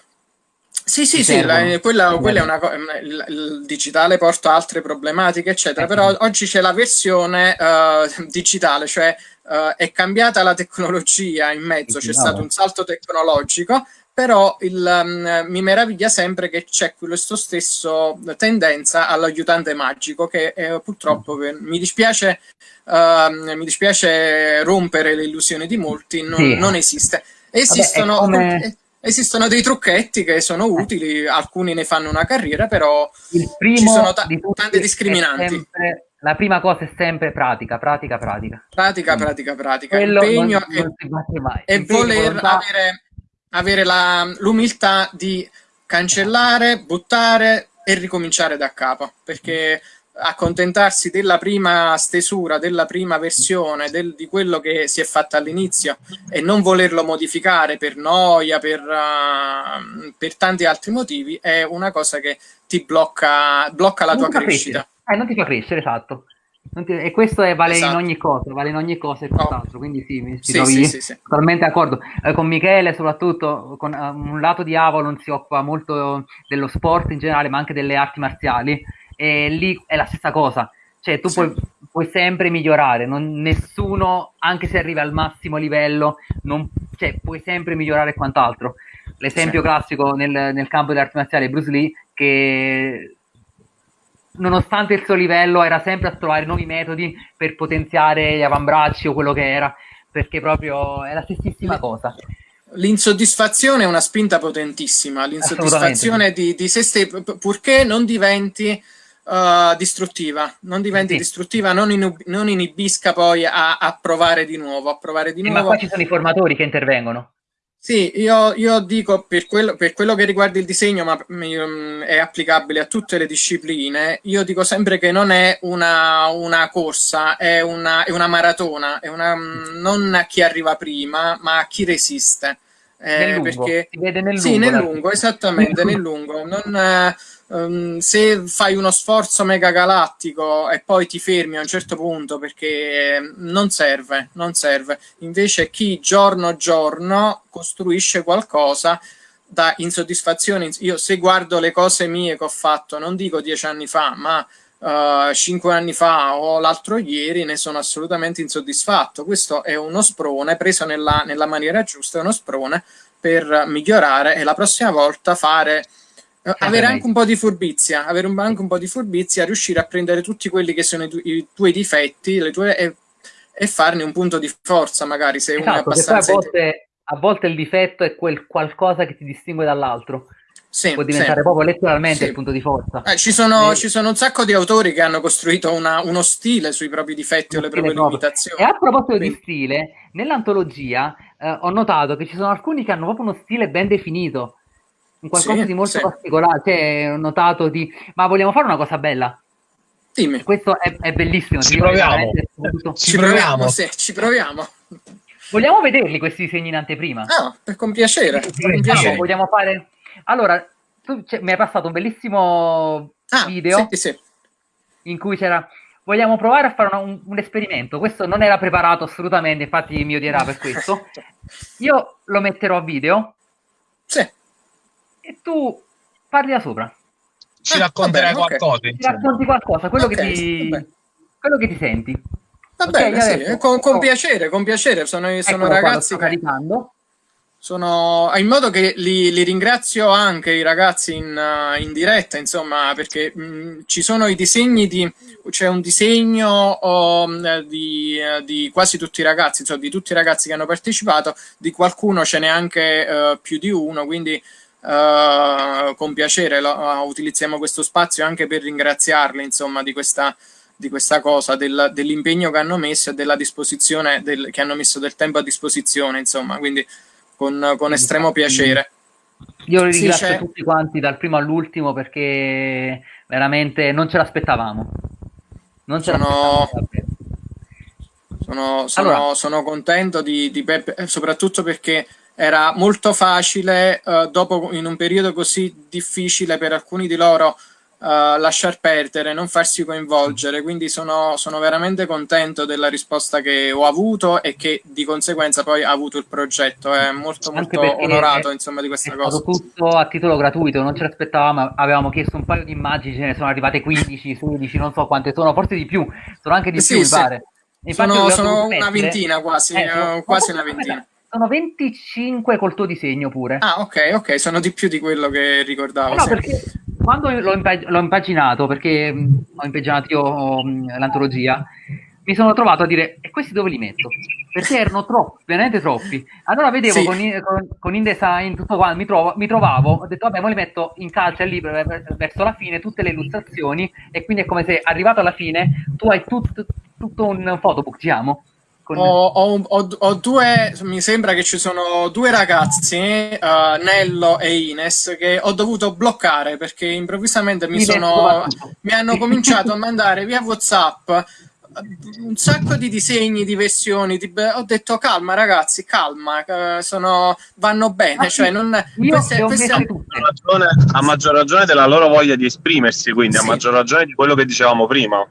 sì, sì, sì, la, quella, quella, è una cosa. Il, digitale porta altre problematiche, eccetera. Eh, però oggi c'è la versione uh, digitale, cioè uh, è cambiata la tecnologia in mezzo, c'è stato un salto tecnologico però il, um, mi meraviglia sempre che c'è questo stesso tendenza all'aiutante magico che eh, purtroppo mm. mi, dispiace, uh, mi dispiace rompere le illusioni di molti, non, sì. non esiste. Esistono, Vabbè, come... esistono, dei trucchetti che sono utili, alcuni ne fanno una carriera, però ci sono ta- tante discriminanti. Sempre, la prima cosa è sempre pratica, pratica, pratica. Pratica, pratica, pratica. Quello Impegno non, non e, e voler volontà... avere avere l'umiltà di cancellare, buttare e ricominciare da capo, perché accontentarsi della prima stesura, della prima versione, del, di quello che si è fatto all'inizio e non volerlo modificare per noia, per, uh, per, tanti altri motivi, è una cosa che ti blocca, blocca la non tua crescita. Eh, non ti fa crescere, esatto. E questo è, vale esatto. in ogni cosa, vale in ogni cosa e quant'altro, oh. quindi sì, mi sì, trovi sì, sì, totalmente d'accordo. Eh, con Michele, soprattutto, con uh, un lato di Avalon si occupa molto dello sport in generale, ma anche delle arti marziali, e lì è la stessa cosa. Cioè, tu puoi, puoi, sempre migliorare, non, nessuno, anche se arriva al massimo livello, non, cioè, puoi sempre migliorare e quant'altro. L'esempio classico nel, nel campo delle arti marziali è Bruce Lee, che nonostante il suo livello, era sempre a trovare nuovi metodi per potenziare gli avambracci o quello che era, perché proprio è la stessissima cosa. L'insoddisfazione è una spinta potentissima, l'insoddisfazione di, di, se stessi, purché non diventi uh, distruttiva, non diventi sì. distruttiva, non, in, non, inibisca poi a, a, provare di nuovo, a provare di nuovo. ma qua ci sono i formatori che intervengono. Sì, io, io dico per quello, per quello, che riguarda il disegno, ma mm, è applicabile a tutte le discipline, io dico sempre che non è una, una corsa, è una, è una, maratona, è una, mm, non a chi arriva prima, ma a chi resiste. Eh, perché, si vede nel lungo. Sì, nel lungo, esattamente, nel lungo. Non, um, se fai uno sforzo mega galattico e poi ti fermi a un certo punto perché non serve, non serve. Invece chi giorno giorno costruisce qualcosa da insoddisfazione. Io se guardo le cose mie che ho fatto, non dico dieci anni fa, ma uh, cinque anni fa o l'altro ieri, ne sono assolutamente insoddisfatto. Questo è uno sprone preso nella, nella maniera giusta, è uno sprone per migliorare e la prossima volta fare avere anche un po' di furbizia, avere un, anche un po' di furbizia, riuscire a prendere tutti quelli che sono i, tu, i tuoi difetti le tue, e, e, farne un punto di forza, magari se esatto, uno è esatto, abbastanza. A volte, a volte, il difetto è quel qualcosa che ti distingue dall'altro. Sì, Può diventare sì. proprio letteralmente sì. il punto di forza. Eh, ci, sono, e... ci, sono, un sacco di autori che hanno costruito una, uno stile sui propri difetti o le proprie proprio. limitazioni. E a proposito di stile, nell'antologia eh, ho notato che ci sono alcuni che hanno proprio uno stile ben definito un qualcosa sì, di molto sì. particolare, cioè, ho notato di, ma vogliamo fare una cosa bella? Dimmi. Questo è, è bellissimo. Ci proviamo. Ci proviamo, sì, ci proviamo. Vogliamo vederli questi disegni in anteprima? Ah, con piacere. Sì, con piacere. Vogliamo fare... Allora, tu cioè, mi hai passato un bellissimo ah, video in cui c'era... Vogliamo provare a fare un, un, esperimento. Questo non era preparato assolutamente, infatti mi odierà per questo. Io lo metterò a video. Sì e tu parli da sopra. Ci racconterai vabbè, qualcosa. Okay. Ci racconti qualcosa, quello, okay, che, ti, quello che ti senti. Va okay, bene, sì, adesso, con, con, piacere, con piacere. Sono, sono ragazzi qua, caricando. Sono in modo che li, li ringrazio anche i ragazzi in, uh, in diretta, insomma, perché mh, mm, ci sono i disegni di c'è un disegno oh, di, di, quasi tutti i ragazzi, insomma, di tutti i ragazzi che hanno partecipato, di qualcuno ce n'è anche uh, più di uno, quindi Uh, con piacere lo, uh, utilizziamo questo spazio anche per ringraziarli insomma di questa, di questa cosa, del, dell'impegno che hanno messo e della disposizione del, che hanno messo del tempo a disposizione insomma quindi con, con estremo piacere io ringrazio sì, tutti quanti dal primo all'ultimo perché veramente non ce l'aspettavamo non ce sono... l'aspettavamo sono, sono, allora. sono contento di, di Peppe, soprattutto perché era molto facile, uh, dopo in un periodo così difficile per alcuni di loro, uh, lasciar perdere, non farsi coinvolgere. Quindi sono, sono, veramente contento della risposta che ho avuto e che di conseguenza poi ha avuto il progetto. È molto, molto onorato è, insomma, di questa è cosa. tutto a titolo gratuito, non ce l'aspettavamo. Avevamo chiesto un paio di immagini, ce ne sono arrivate 15, 16, non so quante sono, forse di più, sono anche di sì, più, sì. mi pare. Infatti sono, sono una ventina quasi, eh, uh, quasi una ventina. Sono 25 col tuo disegno pure. Ah, ok, ok, sono di più di quello che ricordavo. No, perché quando l'ho, impag- l'ho, impaginato, perché mh, ho impaginato io mh, l'antologia, mi sono trovato a dire, e questi dove li metto? Perché erano troppi, veramente troppi. Allora vedevo sì. con, con, con, InDesign tutto qua, mi, trovo, mi, trovavo, ho detto vabbè, ora li metto in calce lì verso la fine, tutte le illustrazioni, e quindi è come se arrivato alla fine tu hai tut, tutto un photobook, diciamo, con... Ho, ho, ho, ho, due, mi sembra che ci sono due ragazzi, uh, Nello e Ines, che ho dovuto bloccare perché improvvisamente mi, sono, mi hanno cominciato a mandare via WhatsApp un sacco di disegni, di versioni. Di, ho detto calma, ragazzi, calma, sono, vanno bene. Ah, cioè, non, queste, queste... A, maggior ragione, a maggior ragione della loro voglia di esprimersi, quindi sì. a maggior ragione di quello che dicevamo prima.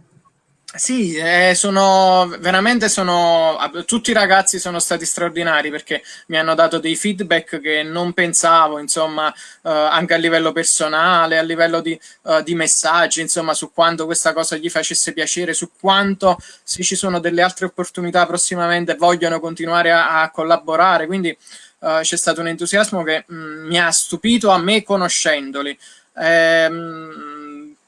Sì, eh, sono veramente sono tutti i ragazzi sono stati straordinari perché mi hanno dato dei feedback che non pensavo, insomma, eh, anche a livello personale, a livello di, eh, di, messaggi, insomma, su quanto questa cosa gli facesse piacere, su quanto se ci sono delle altre opportunità prossimamente vogliono continuare a, a collaborare. Quindi eh, c'è stato un entusiasmo che mh, mm, mi ha stupito a me conoscendoli. Ehm,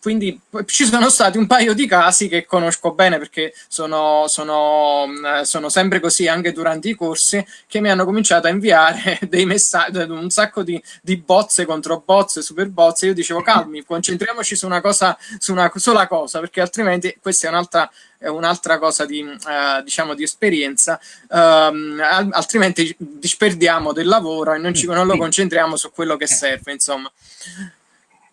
quindi ci sono stati un paio di casi che conosco bene perché sono, sono, eh, sono, sempre così anche durante i corsi che mi hanno cominciato a inviare dei messaggi, un sacco di, di bozze contro bozze, super bozze. Io dicevo calmi, concentriamoci su una cosa, su una sola cosa perché altrimenti questa è un'altra è un'altra cosa di, uh, diciamo, di esperienza, uh, altrimenti disperdiamo del lavoro e non, ci, non lo concentriamo su quello che serve, insomma.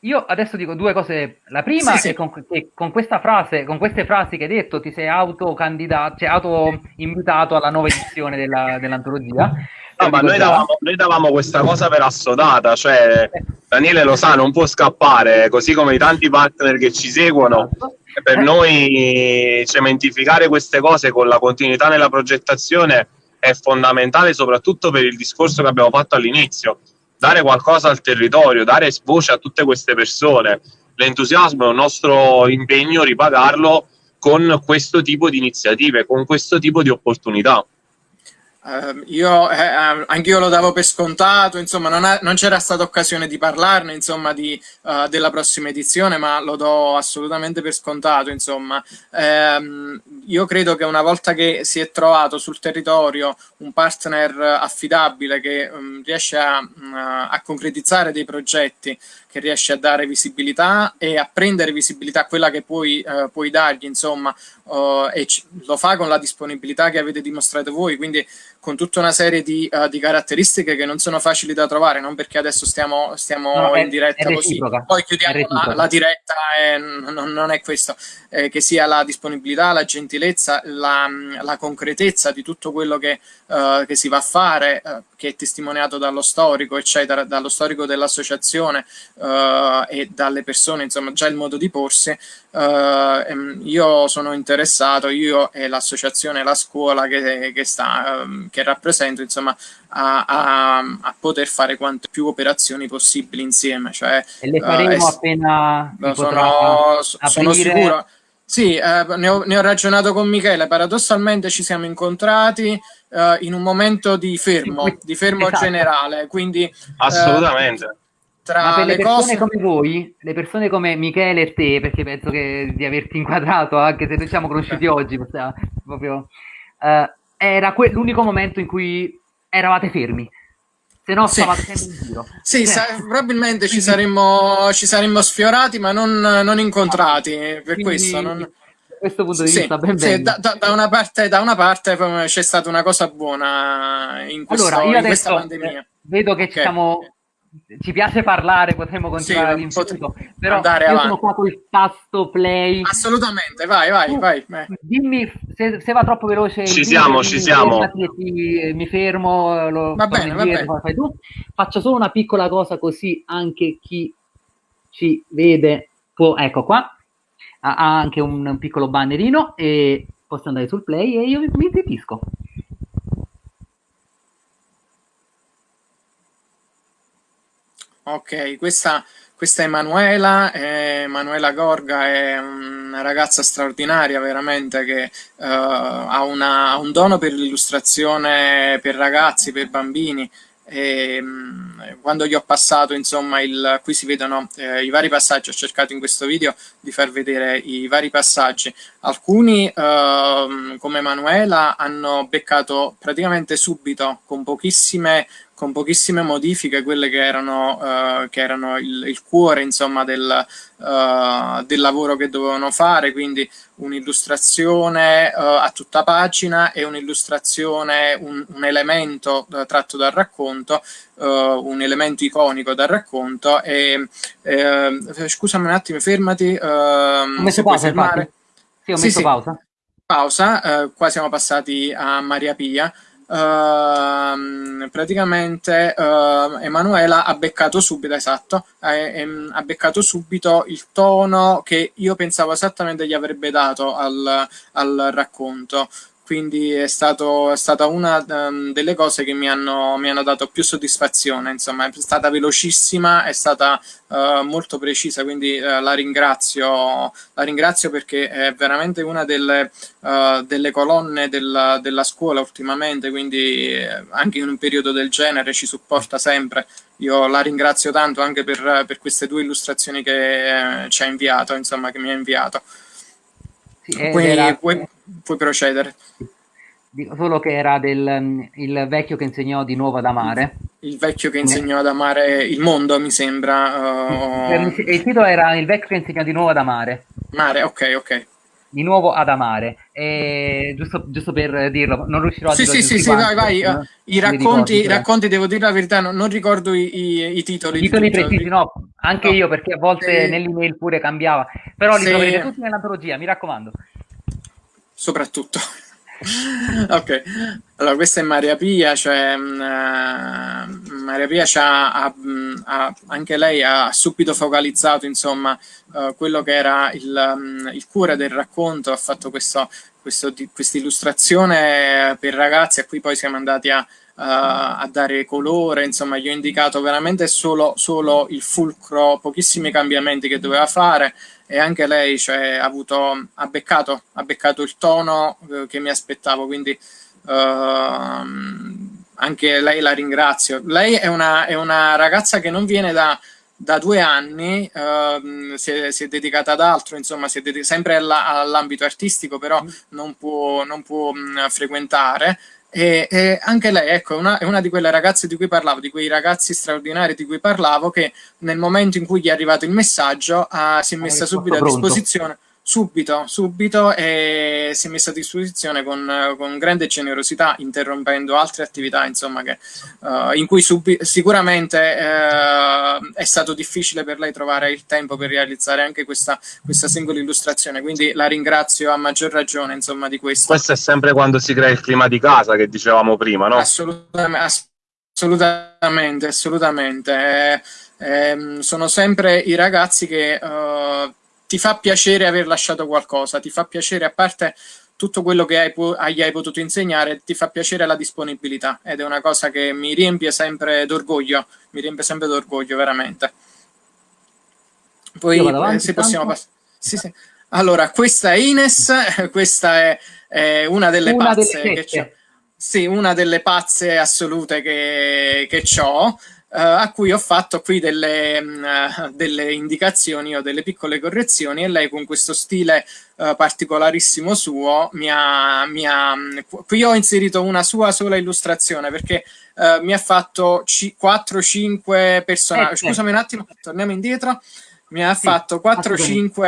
Io adesso dico due cose. La prima sì, è Con, che con, questa frase, con queste frasi che hai detto, ti sei autocandidato, cioè auto-invitato alla nuova edizione della, dell'antologia. No, ma noi davamo, noi davamo, questa cosa per assodata, cioè Daniele lo sa, non può scappare, così come i tanti partner che ci seguono. Esatto. Per noi cementificare queste cose con la continuità nella progettazione è fondamentale, soprattutto per il discorso che abbiamo fatto all'inizio dare qualcosa al territorio, dare voce a tutte queste persone. L'entusiasmo è un nostro impegno ripagarlo con questo tipo di iniziative, con questo tipo di opportunità. Uh, io eh, ehm, anch'io lo davo per scontato, insomma, non, non c'era stata occasione di parlarne, insomma, di, uh, della prossima edizione, ma lo do assolutamente per scontato, insomma. Um, io credo che una volta che si è trovato sul territorio un partner affidabile che um, riesce a, uh, a concretizzare dei progetti che riesce a dare visibilità e a prendere visibilità, quella che puoi, eh, puoi dargli, insomma, uh, e lo fa con la disponibilità che avete dimostrato voi, quindi con tutta una serie di, uh, di, caratteristiche che non sono facili da trovare, non perché adesso stiamo, stiamo no, in diretta così, poi chiudiamo la, la, diretta e non, non è questo, eh, che sia la disponibilità, la gentilezza, la, la concretezza di tutto quello che, uh, che si va a fare, uh, che è testimoniato dallo storico, eccetera, dallo storico dell'associazione e dalle persone, insomma, già il modo di porsi, ehm, io sono interessato, io e l'associazione, la scuola che, che sta ehm, che rappresento, insomma, a, a, a, poter fare quante più operazioni possibili insieme. Cioè, e le faremo uh, appena sono, sono sicuro. Sì, eh, ne, ho, ne, ho, ragionato con Michele, paradossalmente ci siamo incontrati eh, in un momento di fermo, di fermo esatto. generale, quindi... Eh, Assolutamente. Eh, tra Ma per le, le persone cose... come voi, le persone come Michele e te, perché penso che di averti inquadrato, anche se noi siamo conosciuti oggi, proprio, uh, era l'unico momento in cui eravate fermi. Se no, sì. stavate sempre in giro. Sì, sa- probabilmente ci saremmo, ci saremmo, sfiorati, ma non, non incontrati. Per Quindi, questo non questo punto di sì, vista ben sì, da, da, da, una parte, da, una parte, c'è stata una cosa buona in, questo, allora, in questa pandemia. Vedo che okay. ci siamo ci piace parlare, potremmo continuare sì, l'infinito, però andare io avanti. sono qua col tasto play. Assolutamente, vai, vai, vai. Dimmi se, se, va troppo veloce. Ci siamo, ci siamo. Ti, mi fermo, lo, va bene, va bene. Fai tu. Faccio solo una piccola cosa così anche chi ci vede può, ecco qua, ha anche un piccolo bannerino e posso andare sul play e io mi zittisco. Ok, questa, questa è Emanuela, eh, Emanuela Gorga è una ragazza straordinaria veramente che uh, ha, una, ha, un dono per l'illustrazione per ragazzi, per bambini. E, um, quando gli ho passato insomma il, qui si vedono eh, i vari passaggi, ho cercato in questo video di far vedere i vari passaggi, alcuni uh, come Emanuela hanno beccato praticamente subito con pochissime con pochissime modifiche, quelle che erano, uh, che erano il, il, cuore insomma, del, uh, del, lavoro che dovevano fare, quindi un'illustrazione uh, a tutta pagina e un'illustrazione, un, un, elemento tratto dal racconto, un elemento iconico dal racconto. E, scusami un attimo, fermati. ho messo pausa, fermare. Sì, ho messo sì, sì. pausa. Pausa, qua siamo passati a Maria Pia. Uh, praticamente uh, Emanuela ha beccato subito, esatto, eh, ehm, ha beccato subito il tono che io pensavo esattamente gli avrebbe dato al, al racconto quindi è, stato, è stata una um, delle cose che mi hanno, mi hanno, dato più soddisfazione, insomma è stata velocissima, è stata uh, molto precisa, quindi uh, la, ringrazio, la ringrazio perché è veramente una delle, uh, delle colonne della, della, scuola ultimamente, quindi anche in un periodo del genere ci supporta sempre. Io la ringrazio tanto anche per, per queste due illustrazioni che eh, ci ha inviato, insomma che mi ha inviato. Sì, era... puoi, procedere. Dico solo che era del, mm, il vecchio che insegnò di nuovo ad amare. Il vecchio che insegnò ad amare il mondo, mi sembra. Uh... Il titolo era Il vecchio che insegnò di nuovo ad amare. Mare, ok, ok di nuovo ad amare. E, giusto, giusto, per dirlo, non riuscirò a sì, dirlo. Sì, sì, sì, vai, vai. No? I, racconti, i racconti, devo dire la verità, non, non ricordo i, i, i, titoli. I titoli precisi, no, anche no. io, perché a volte sì. nell'email pure cambiava. Però li sì. troverete tutti nell'antologia, mi raccomando. Soprattutto. ok, allora questa è Maria Pia, cioè uh, Maria Pia ha, ha, anche lei ha subito focalizzato insomma uh, quello che era il, um, il, cuore del racconto, ha fatto questa illustrazione per ragazzi a cui poi siamo andati a, a dare colore, insomma gli ho indicato veramente solo, solo il fulcro, pochissimi cambiamenti che doveva fare e anche lei cioè, ha, avuto, ha, beccato, ha beccato il tono eh, che mi aspettavo, quindi uh, anche lei la ringrazio. Lei è una, è una ragazza che non viene da, da due anni, uh, si, è, si, è, dedicata ad altro, insomma, si è sempre all'ambito artistico, però non può, non può mh, frequentare e, e, anche lei, ecco, una, è una di quelle ragazze di cui parlavo, di quei ragazzi straordinari di cui parlavo, che nel momento in cui gli è arrivato il messaggio ha, si è messa subito a disposizione subito, subito e si è messa a disposizione con, con grande generosità, interrompendo altre attività insomma, che, uh, in cui sicuramente uh, è stato difficile per lei trovare il tempo per realizzare anche questa, questa singola illustrazione, quindi la ringrazio a maggior ragione insomma, di questo. Questo è sempre quando si crea il clima di casa che dicevamo prima, no? Assolutamente, assolutamente, assolutamente. Eh, eh, sono sempre i ragazzi che... Uh, ti fa piacere aver lasciato qualcosa, ti fa piacere, a parte tutto quello che hai, gli hai potuto insegnare, ti fa piacere la disponibilità ed è una cosa che mi riempie sempre d'orgoglio, mi riempie sempre d'orgoglio, veramente. Poi eh, se possiamo passare... Sì, sì. Allora, questa è Ines, questa è, è una delle una pazze delle che c'è. Sì, una delle pazze assolute che, che ho. Uh, a cui ho fatto qui delle, uh, delle, indicazioni o delle piccole correzioni e lei con questo stile uh, particolarissimo suo mi ha, mi ha, qui ho inserito una sua sola illustrazione perché mi ha fatto 4-5 personaggi, eh, scusami un attimo, torniamo indietro, mi ha sì, fatto 4-5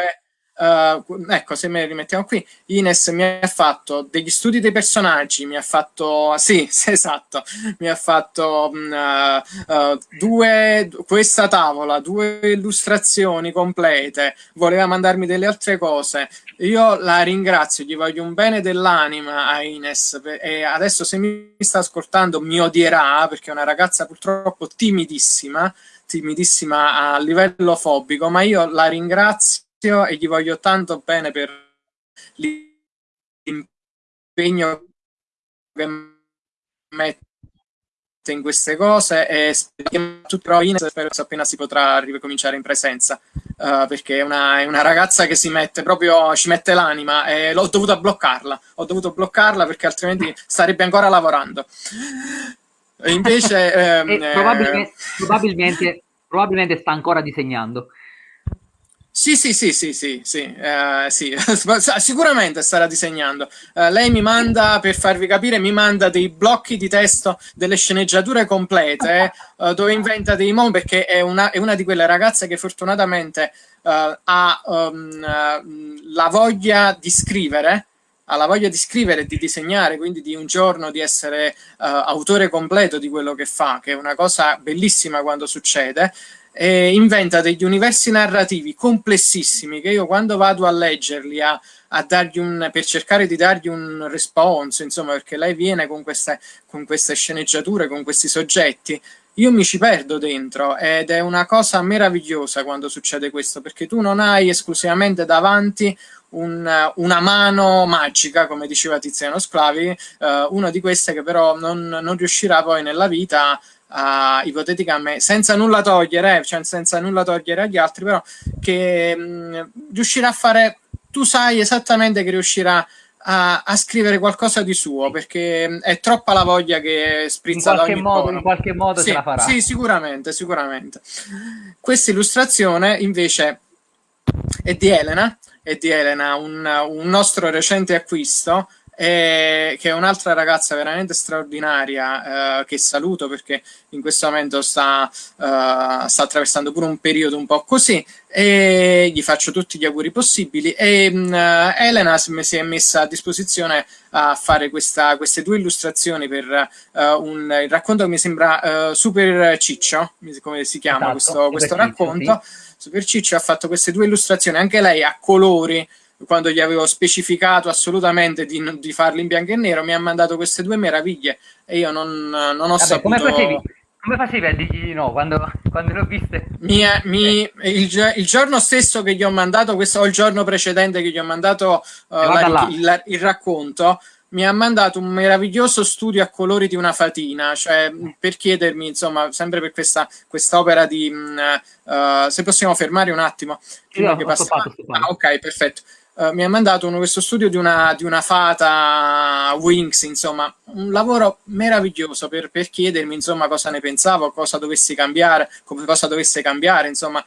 Uh, ecco, se me rimettiamo qui, Ines mi ha fatto degli studi dei personaggi, mi ha fatto, sì, esatto, mi ha fatto uh, uh, due, questa tavola, due illustrazioni complete, voleva mandarmi delle altre cose. Io la ringrazio, gli voglio un bene dell'anima a Ines e adesso se mi sta ascoltando mi odierà perché è una ragazza purtroppo timidissima, timidissima a livello fobico, ma io la ringrazio e gli voglio tanto bene per l'impegno che mette in queste cose e spero che appena si potrà ricominciare in presenza uh, perché è una, è una, ragazza che si mette proprio ci mette l'anima e l'ho dovuta bloccarla ho dovuto bloccarla perché altrimenti starebbe ancora lavorando. E invece ehm, probabilmente, probabilmente, probabilmente sta ancora disegnando sì, sì, sì, sì, sì, sì, uh, sì. sicuramente starà disegnando. Uh, lei mi manda, per farvi capire, mi manda dei blocchi di testo, delle sceneggiature complete, uh, dove inventa dei mondi, perché è una, è una, di quelle ragazze che fortunatamente ha um, la voglia di scrivere, ha la voglia di scrivere, di disegnare, quindi di un giorno di essere autore completo di quello che fa, che è una cosa bellissima quando succede eh, inventa degli universi narrativi complessissimi che io quando vado a leggerli, a, a dargli un, per cercare di dargli un response, insomma, perché lei viene con queste, con queste sceneggiature, con questi soggetti, io mi ci perdo dentro ed è una cosa meravigliosa quando succede questo, perché tu non hai esclusivamente davanti un, una mano magica, come diceva Tiziano Sclavi, eh, una di queste che però non, non riuscirà poi nella vita uh, ipoteticamente, senza nulla togliere, cioè senza nulla togliere agli altri, però che mh, riuscirà a fare, tu sai esattamente che riuscirà a, a, scrivere qualcosa di suo perché è troppa la voglia che sprizza in qualche modo, in qualche modo sì, ce la farà. Sì, sicuramente, sicuramente. Questa illustrazione invece è di Elena, è di Elena, un, un nostro recente acquisto e che è un'altra ragazza veramente straordinaria eh, che saluto perché in questo momento sta, uh, sta, attraversando pure un periodo un po' così e gli faccio tutti gli auguri possibili. E uh, Elena si è messa a disposizione a fare questa, queste due illustrazioni per uh, un il racconto che mi sembra super ciccio come si chiama esatto, questo, questo racconto? Super ciccio ha fatto queste due illustrazioni anche lei a colori quando gli avevo specificato assolutamente di, di farli in bianco e nero, mi ha mandato queste due meraviglie e io non, non ho Vabbè, saputo... Come facevi? Come facevi a dirgli di no quando, quando l'ho viste? Mi, mi, il, il, giorno stesso che gli ho mandato questo, o il giorno precedente che gli ho mandato uh, la, il, il, racconto, mi ha mandato un meraviglioso studio a colori di una fatina, cioè per chiedermi, insomma, sempre per questa quest'opera di... Uh, se possiamo fermare un attimo. Sì, che passa... Stoppato, stoppato. Ah, ok, perfetto. Uh, mi ha mandato uno, questo studio di una, di una, fata Wings, insomma, un lavoro meraviglioso per, per, chiedermi, insomma, cosa ne pensavo, cosa dovessi cambiare, come cosa dovesse cambiare, insomma.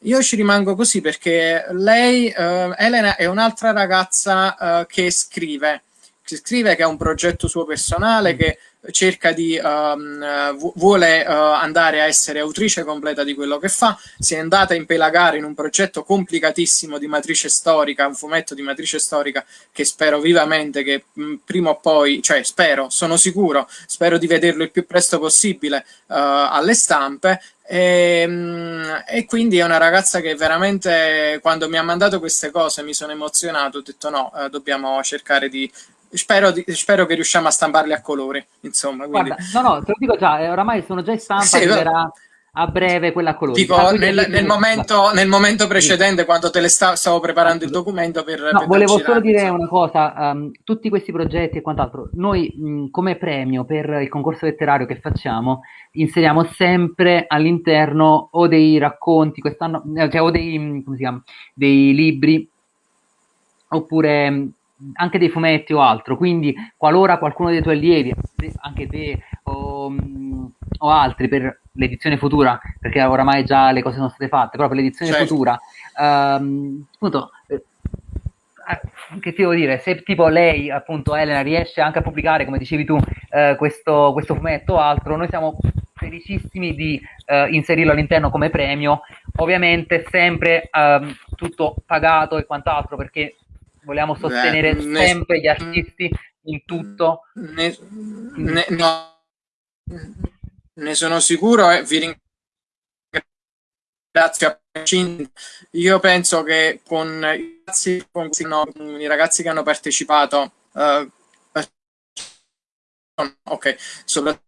Io ci rimango così perché lei, uh, Elena, è un'altra ragazza uh, che scrive, che scrive che ha un progetto suo personale, che cerca di um, vuole uh, andare a essere autrice completa di quello che fa, si è andata a impelagare in un progetto complicatissimo di matrice storica, un fumetto di matrice storica che spero vivamente che mh, prima o poi, cioè spero, sono sicuro, spero di vederlo il più presto possibile uh, alle stampe. E, e, quindi è una ragazza che veramente quando mi ha mandato queste cose mi sono emozionato, ho detto no, eh, dobbiamo cercare di Spero, di, spero, che riusciamo a stamparli a colori, insomma. Quindi... Guarda, no, no, te lo dico già, eh, oramai sono già in stampa, sì, arriverà a breve quella a colori. Dico, ah, nel, nel, momento, nel, momento, precedente, sì. quando te le sta, stavo preparando il documento per... No, per volevo solo dire insomma. una cosa, um, tutti questi progetti e quant'altro, noi mh, come premio per il concorso letterario che facciamo, inseriamo sempre all'interno o dei racconti, quest'anno, eh, cioè, o dei, come si chiama, dei libri, oppure anche dei fumetti o altro, quindi qualora qualcuno dei tuoi allievi, anche te o, o, altri per l'edizione futura, perché oramai già le cose sono state fatte, però per l'edizione certo. futura, um, appunto, eh, che ti devo dire, se tipo lei, appunto Elena, riesce anche a pubblicare, come dicevi tu, eh, questo, questo, fumetto o altro, noi siamo felicissimi di eh, inserirlo all'interno come premio, ovviamente sempre ehm, tutto pagato e quant'altro, perché vogliamo sostenere Beh, ne, sempre gli artisti in tutto. Ne, ne, no, ne sono sicuro e vi ringrazio io penso che con i ragazzi, con, i ragazzi che hanno partecipato uh, ok soprattutto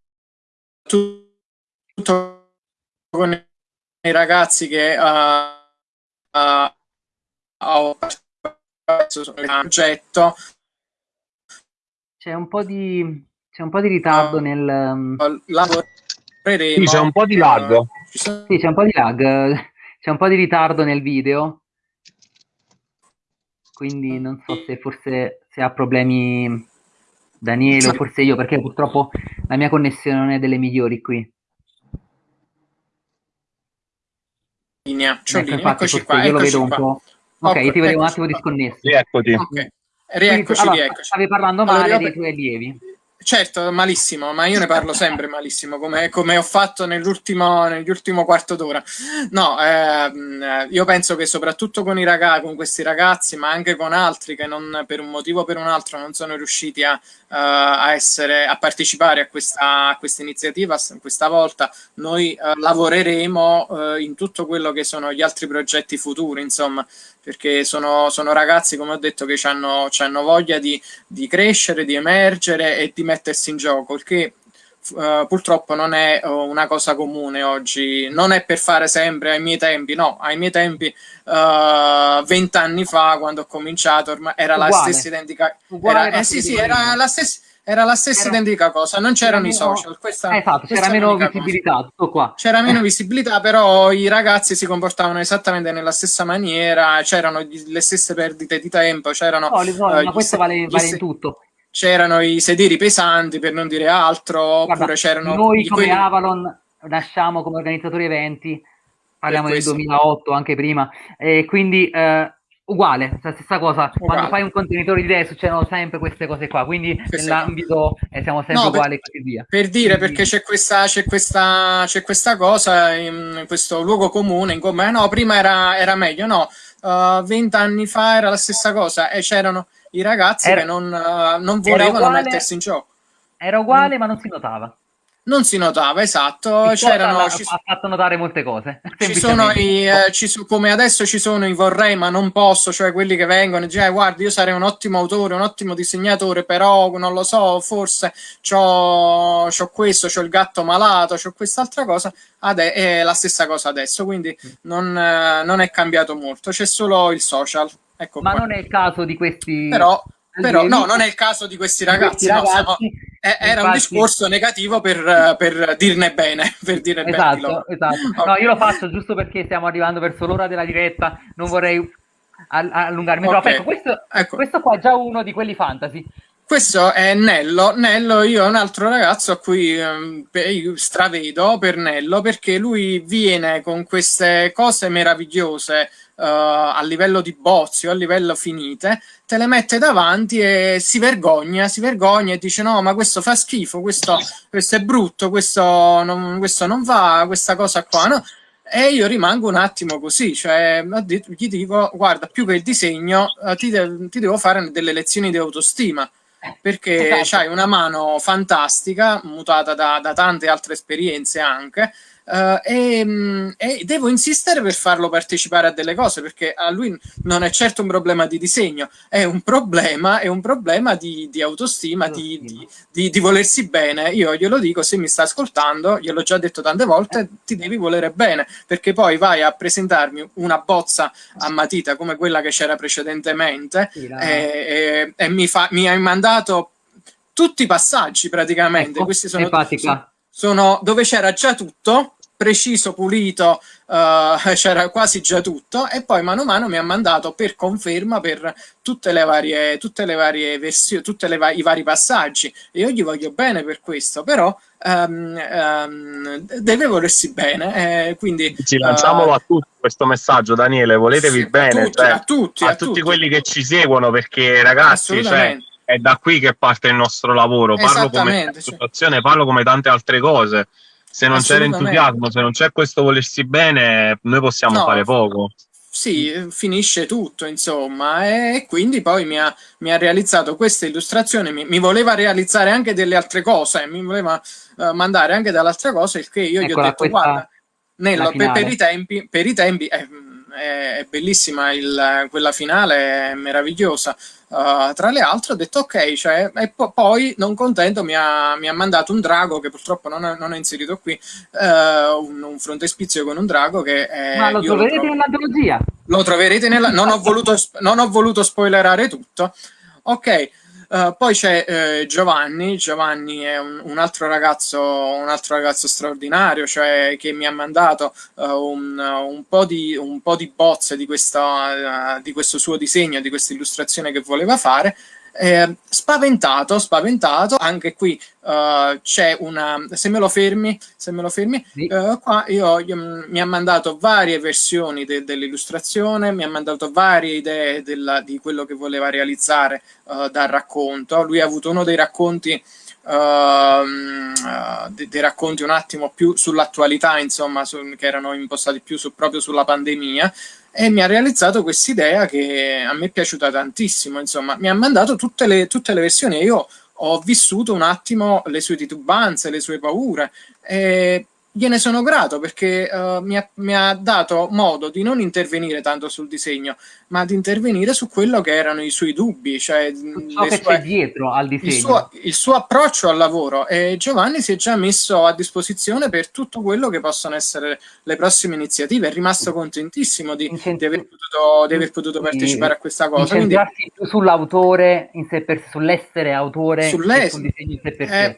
con i ragazzi che uh, uh, ho partecipato progetto. C'è un po' di, c'è un po' di ritardo uh, nel... Um, sì, c'è un po' di lag. Sì, c'è un po' di lag. C'è un po' di ritardo nel video. Quindi non so se forse se ha problemi Daniele o forse io, perché purtroppo la mia connessione non è delle migliori qui. Linea, cioè ecco, qua, io lo vedo un po'. Ok, okay ti vedevo un attimo disconnesso. Rieccoti. Okay. Rieccoci, allora, rieccoci. Stavi parlando male allora, dei tuoi allievi. Certo, malissimo, ma io ne parlo sempre malissimo, come, come ho fatto nell'ultimo, nell'ultimo quarto d'ora. No, ehm, io penso che soprattutto con, i ragazzi, con questi ragazzi, ma anche con altri che non, per un motivo o per un altro non sono riusciti a, uh, a, essere, a partecipare a questa, a questa, iniziativa, questa volta noi uh, lavoreremo uh, in tutto quello che sono gli altri progetti futuri, insomma, perché sono, sono ragazzi, come ho detto, che hanno voglia di, di, crescere, di emergere e di mettersi in gioco, il che uh, purtroppo non è uh, una cosa comune oggi, non è per fare sempre ai miei tempi, no, ai miei tempi vent'anni fa quando ho cominciato era uguale. la stessa identica era, eh, sì, sì, era la stessa era la stessa era, identica cosa, non c'erano i social. Questa, esatto, c'era meno visibilità, tutto qua. C'era meno visibilità, però i ragazzi si comportavano esattamente nella stessa maniera, c'erano le stesse perdite di tempo, c'erano... No, so, uh, ma questo vale, vale in tutto. C'erano i sedili pesanti, per non dire altro, Guarda, oppure c'erano... Noi come quelli... Avalon nasciamo come organizzatori eventi, parliamo del 2008, anche prima, e quindi... Uh, uguale, la stessa cosa. Uguale. Quando fai un contenitore di idee succedono sempre queste cose qua, quindi sì, nell'ambito eh, siamo sempre no, uguali e così via. Per dire, quindi... perché c'è questa, c'è, questa, c'è questa cosa, in questo luogo comune, in come, no, prima era, era meglio, no, uh, vent'anni fa era la stessa cosa e c'erano i ragazzi era, che non, uh, non volevano uguale, mettersi in gioco. Era uguale, mm. ma non si notava non si notava, esatto. C'erano, ha, ha fatto notare molte cose. Ci sono i, eh, ci, come adesso ci sono i vorrei ma non posso, cioè quelli che vengono e dicono, eh, guarda, io sarei un ottimo autore, un ottimo disegnatore, però non lo so, forse c'ho, c'ho questo, c'ho il gatto malato, c'ho quest'altra cosa, Ade- è la stessa cosa adesso, quindi non, eh, non è cambiato molto, c'è solo il social. Ecco ma qua. non è il caso di questi... Però però no, non è il caso di questi ragazzi, questi ragazzi no, siamo, era infatti, un discorso negativo per, per, dirne bene, per dire esatto, bene esatto. No, io lo faccio giusto perché stiamo arrivando verso l'ora della diretta, non vorrei allungarmi okay. troppo. Ecco, questo, ecco. questo qua è già uno di quelli fantasy. Questo è Nello. Nello, io ho un altro ragazzo a cui eh, stravedo per Nello perché lui viene con queste cose meravigliose uh, a livello di bozzi o a livello finite, te le mette davanti e si vergogna, si vergogna e dice no, ma questo fa schifo, questo, questo è brutto, questo non, questo non va, questa cosa qua, no? E io rimango un attimo così, cioè gli dico, guarda, più che il disegno, uh, ti, de ti, devo fare delle lezioni di autostima, perché esatto. hai una mano fantastica, mutata da, da tante altre esperienze anche, Uh, e, mm, e, devo insistere per farlo partecipare a delle cose perché a lui non è certo un problema di disegno, è un problema, è un problema di, di autostima, di, di, di, volersi bene. Io glielo dico, se mi sta ascoltando, gliel'ho già detto tante volte, ti devi volere bene perché poi vai a presentarmi una bozza a matita come quella che c'era precedentemente e, e, e, mi, fa, mi hai mandato tutti i passaggi praticamente. Ecco, Questi sono, sono dove c'era già tutto preciso, pulito, uh, c'era quasi già tutto. E poi mano a mano mi ha mandato per conferma per tutte le varie, tutte le varie versioni, tutti i vari passaggi. E io gli voglio bene per questo, però um, um, deve volersi bene, eh, quindi... Ci lanciamolo uh, a tutti questo messaggio, Daniele, voletevi sì, bene, a tutti, cioè, a, tutti, a, a tutti, tutti. quelli che ci seguono, perché ragazzi, cioè, è da qui che parte il nostro lavoro, parlo come situazione, parlo come tante altre cose se non c'è l'entusiasmo, se non c'è questo volersi bene, noi possiamo no, fare poco. Sì, finisce tutto, insomma, e quindi poi mi ha, mi ha realizzato questa illustrazione, mi, mi, voleva realizzare anche delle altre cose, mi voleva uh, mandare anche dall'altre cose, il che io Eccola, gli ho detto, guarda, Nello, per, per, i tempi, per i tempi eh, è, è bellissima il, quella finale, è meravigliosa. Uh, tra le altre ho detto ok, cioè, e po poi non contento mi ha, mi ha, mandato un drago che purtroppo non, non è inserito qui, uh, un, un frontespizio con un drago che è, Ma lo troverete nell'antologia? Lo troverete nella... non, ho voluto, non ho voluto spoilerare tutto. Ok, Uh, poi c'è uh, Giovanni, Giovanni è un, un, altro ragazzo, un, altro ragazzo, straordinario, cioè che mi ha mandato uh, un, un, po di, un po' di bozze di, questa, di questo suo disegno, di questa illustrazione che voleva fare eh, spaventato, spaventato, anche qui uh, c'è una, se me lo fermi, se me lo fermi, sì. uh, qua io, io, mm, mi ha mandato varie versioni de, dell'illustrazione, mi ha mandato varie idee della, di quello che voleva realizzare uh, dal racconto, lui ha avuto uno dei racconti Uh, dei, dei, racconti un attimo più sull'attualità, insomma, su, che erano impostati più su, proprio sulla pandemia, e mi ha realizzato quest'idea che a me è piaciuta tantissimo, insomma, mi ha mandato tutte le, tutte le versioni e io ho vissuto un attimo le sue titubanze, le sue paure e gliene sono grato perché uh, mi, ha, mi, ha, dato modo di non intervenire tanto sul disegno, ma di intervenire su quello che erano i suoi dubbi, cioè ciò che sue, c'è dietro al disegno. Il suo, il suo, approccio al lavoro. E Giovanni si è già messo a disposizione per tutto quello che possono essere le prossime iniziative. È rimasto contentissimo di, di, aver, potuto, di aver, potuto, partecipare a questa cosa. Quindi, sull'autore in sé per sé, sull'essere autore, sul disegno in sé per sé.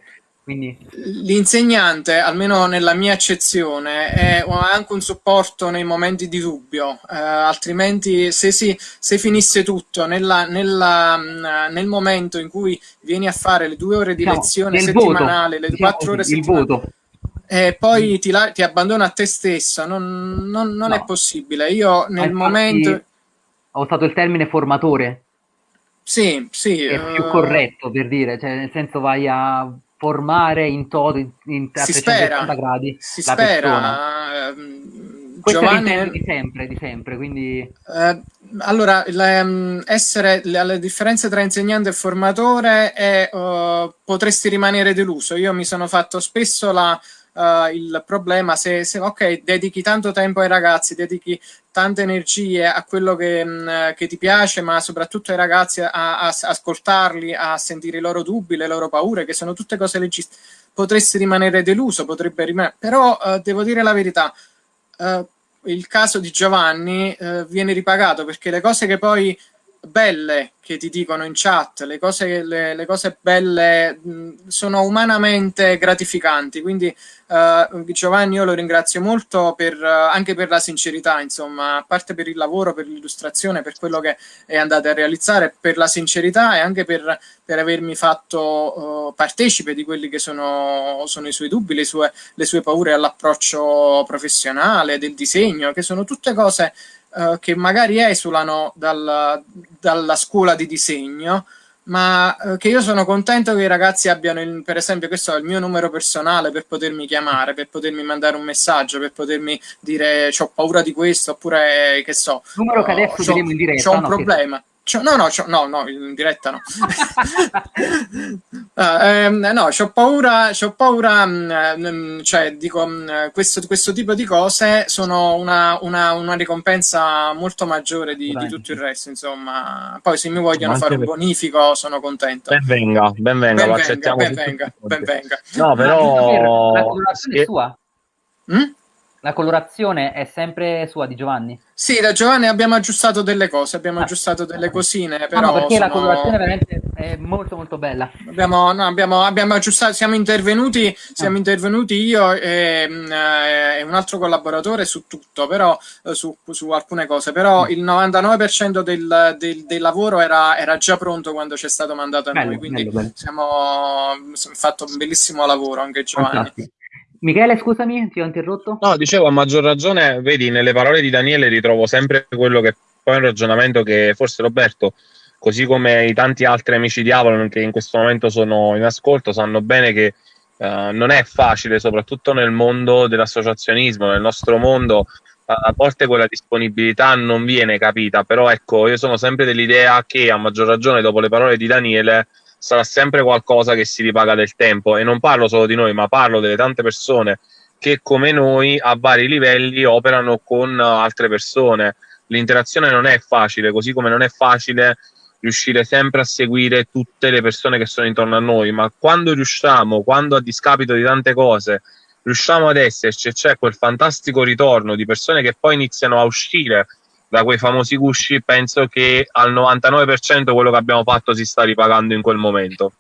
Quindi... L'insegnante, almeno nella mia accezione, è anche un supporto nei momenti di dubbio, eh, altrimenti se, si, se finisse tutto nella, nella, mm, nel momento in cui vieni a fare le due ore di diciamo, lezione settimanale, voto. le diciamo quattro ore settimanali, e poi ti, ti abbandona a te stesso, non, non, non no. è possibile. Io nel Infatti, momento... Ho usato il termine formatore. Sì, sì. È uh... più corretto per dire, cioè nel senso vai a formare in toto, in, in si spera, gradi si la spera. Persona. Ehm, Questo Giovanni... è di sempre, di sempre, quindi... Eh, allora, le, mm, essere, le, le, differenze tra insegnante e formatore è uh, potresti rimanere deluso. Io mi sono fatto spesso la, uh, il problema se, se, ok, dedichi tanto tempo ai ragazzi, dedichi tante energie a quello che, mh, mm, che ti piace, ma soprattutto ai ragazzi a, a, a, ascoltarli, a sentire i loro dubbi, le loro paure, che sono tutte cose legittime. Potresti rimanere deluso, potrebbe rimanere, però uh, devo dire la verità. Uh, il caso di Giovanni viene ripagato perché le cose che poi belle che ti dicono in chat, le cose, le, le cose belle mh, sono umanamente gratificanti, quindi uh, Giovanni io lo ringrazio molto per, uh, anche per la sincerità, insomma, a parte per il lavoro, per l'illustrazione, per quello che è andato a realizzare, per la sincerità e anche per, per avermi fatto uh, partecipe di quelli che sono, sono, i suoi dubbi, le sue, le sue paure all'approccio professionale, del disegno, che sono tutte cose uh, che magari esulano dal, dalla scuola di disegno, ma uh, che io sono contento che i ragazzi abbiano, il, per esempio, questo è il mio numero personale per potermi chiamare, per potermi mandare un messaggio, per potermi dire ho paura di questo, oppure che so. Numero che adesso vediamo in diretta. C'ho un no, problema. Che no, no, no, no, in diretta no. uh, ehm, no, c'ho paura, c'ho paura, mh, mm, mm, cioè, dico, mh, mm, questo, questo, tipo di cose sono una, una, una ricompensa molto maggiore di, di, tutto il resto, insomma. Poi se mi vogliono fare un bonifico sono contento. Ben venga, ben venga, ben venga, ben venga, ben venga. No, però... La è sua? Mm? La colorazione è sempre sua di Giovanni? Sì, da Giovanni abbiamo aggiustato delle cose, abbiamo ah, aggiustato delle cosine, però... No, perché sono... la colorazione veramente è molto molto bella. Abbiamo, no, abbiamo, abbiamo aggiustato, siamo intervenuti, siamo ah. intervenuti io e, mm, eh, e, un altro collaboratore su tutto, però eh, su, su alcune cose, però mm. il 99% del, del, del lavoro era, era, già pronto quando ci è stato mandato a bello, noi, quindi bello, bello. siamo fatto un bellissimo lavoro anche Giovanni. Fantastico. Michele, scusami, ti ho interrotto? No, dicevo a maggior ragione, vedi, nelle parole di Daniele ritrovo sempre quello che poi è un ragionamento che forse Roberto, così come i tanti altri amici di Avalon che in questo momento sono in ascolto, sanno bene che uh, non è facile, soprattutto nel mondo dell'associazionismo, nel nostro mondo, a volte quella disponibilità non viene capita, però ecco, io sono sempre dell'idea che a maggior ragione dopo le parole di Daniele sarà sempre qualcosa che si ripaga del tempo e non parlo solo di noi, ma parlo delle tante persone che come noi a vari livelli operano con altre persone. L'interazione non è facile, così come non è facile riuscire sempre a seguire tutte le persone che sono intorno a noi, ma quando riusciamo, quando a discapito di tante cose riusciamo ad esserci e c'è quel fantastico ritorno di persone che poi iniziano a uscire da quei famosi gusci, penso che al 99% quello che abbiamo fatto si sta ripagando in quel momento.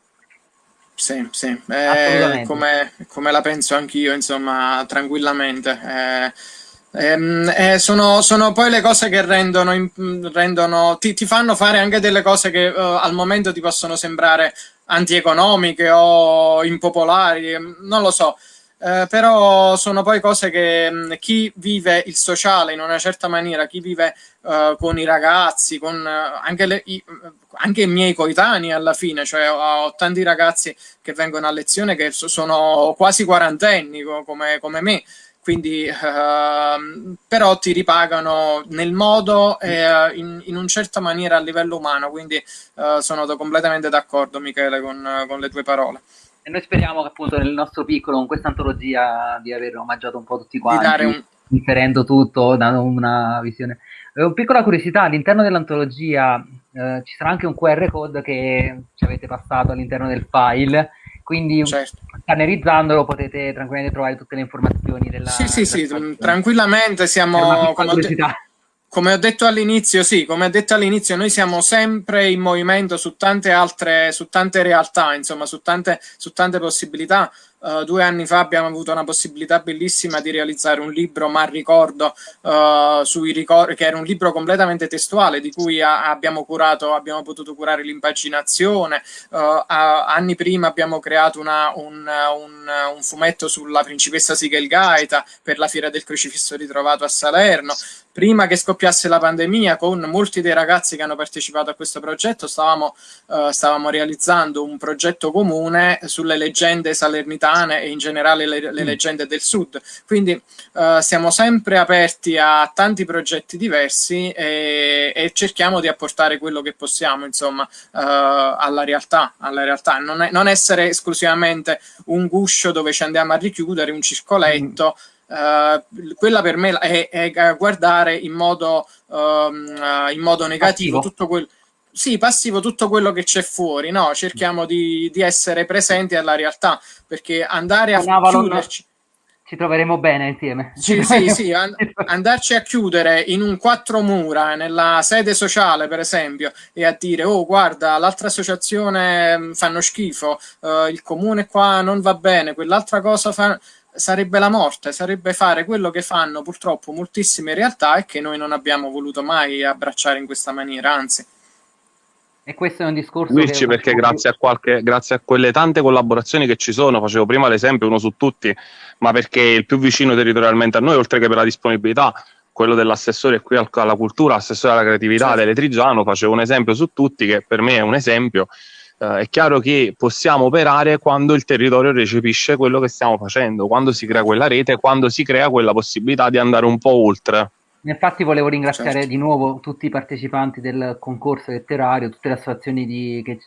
Sì, sì, eh, come, come, la penso anch'io, insomma, tranquillamente. Eh, ehm, eh, sono, sono, poi le cose che rendono, rendono ti, ti, fanno fare anche delle cose che uh, al momento ti possono sembrare antieconomiche o impopolari, non lo so. Eh, però sono poi cose che mh, mm, chi vive il sociale in una certa maniera, chi vive uh, con i ragazzi, con uh, anche, le, i, anche, i, miei coetanei alla fine, cioè ho, ho, tanti ragazzi che vengono a lezione che sono quasi quarantenni come, come me, quindi uh, però ti ripagano nel modo e in, in una certa maniera a livello umano, quindi sono completamente d'accordo Michele con, con, le tue parole. E noi speriamo che appunto nel nostro piccolo, con questa antologia, di aver omaggiato un po' tutti quanti, un... differendo tutto, dando una visione. Eh, una piccola curiosità, all'interno dell'antologia eh, ci sarà anche un QR code che ci avete passato all'interno del file, quindi certo. scannerizzandolo potete tranquillamente trovare tutte le informazioni della... Sì, sì, sì, tranquillamente siamo... Come come ho detto all'inizio, sì, come ho detto all'inizio, noi siamo sempre in movimento su tante altre, su tante realtà, insomma, su tante, su tante possibilità. Uh, due anni fa abbiamo avuto una possibilità bellissima di realizzare un libro, ma ricordo, uh, sui ricor- che era un libro completamente testuale di cui abbiamo curato, abbiamo potuto curare l'impaginazione. Uh, anni prima abbiamo creato una, un, un, un, fumetto sulla principessa Sigelgaita per la Fiera del Crocifisso ritrovato a Salerno prima che scoppiasse la pandemia, con molti dei ragazzi che hanno partecipato a questo progetto, stavamo, uh, stavamo realizzando un progetto comune sulle leggende salernitane e in generale le, le mm. leggende del sud. Quindi uh, siamo sempre aperti a tanti progetti diversi e, e, cerchiamo di apportare quello che possiamo, insomma, uh, alla realtà. Alla realtà. Non, è, non, essere esclusivamente un guscio dove ci andiamo a richiudere, un circoletto. Mm Uh, quella per me è, è guardare in modo, um, in modo negativo passivo. tutto quel sì, passivo tutto quello che c'è fuori, no? Cerchiamo di, di, essere presenti alla realtà, perché andare a Avalon, chiuderci... Ci troveremo bene insieme. Sì, sì, sì, and andarci a chiudere in un quattro mura, nella sede sociale, per esempio, e a dire, oh, guarda, l'altra associazione mm, fanno schifo, uh, il comune qua non va bene, quell'altra cosa fa sarebbe la morte, sarebbe fare quello che fanno purtroppo moltissime realtà e che noi non abbiamo voluto mai abbracciare in questa maniera, anzi. E questo è un discorso. Luigi, perché grazie a, qualche, grazie a quelle tante collaborazioni che ci sono, facevo prima l'esempio uno su tutti, ma perché il più vicino territorialmente a noi, oltre che per la disponibilità, quello dell'assessore qui alla cultura, assessore alla creatività certo. dell'Etrigiano, facevo un esempio su tutti, che per me è un esempio Uh, è chiaro che possiamo operare quando il territorio recepisce quello che stiamo facendo, quando si crea quella rete, quando si crea quella possibilità di andare un po' oltre. Infatti volevo ringraziare certo. di nuovo tutti i partecipanti del concorso letterario, tutte le associazioni di, che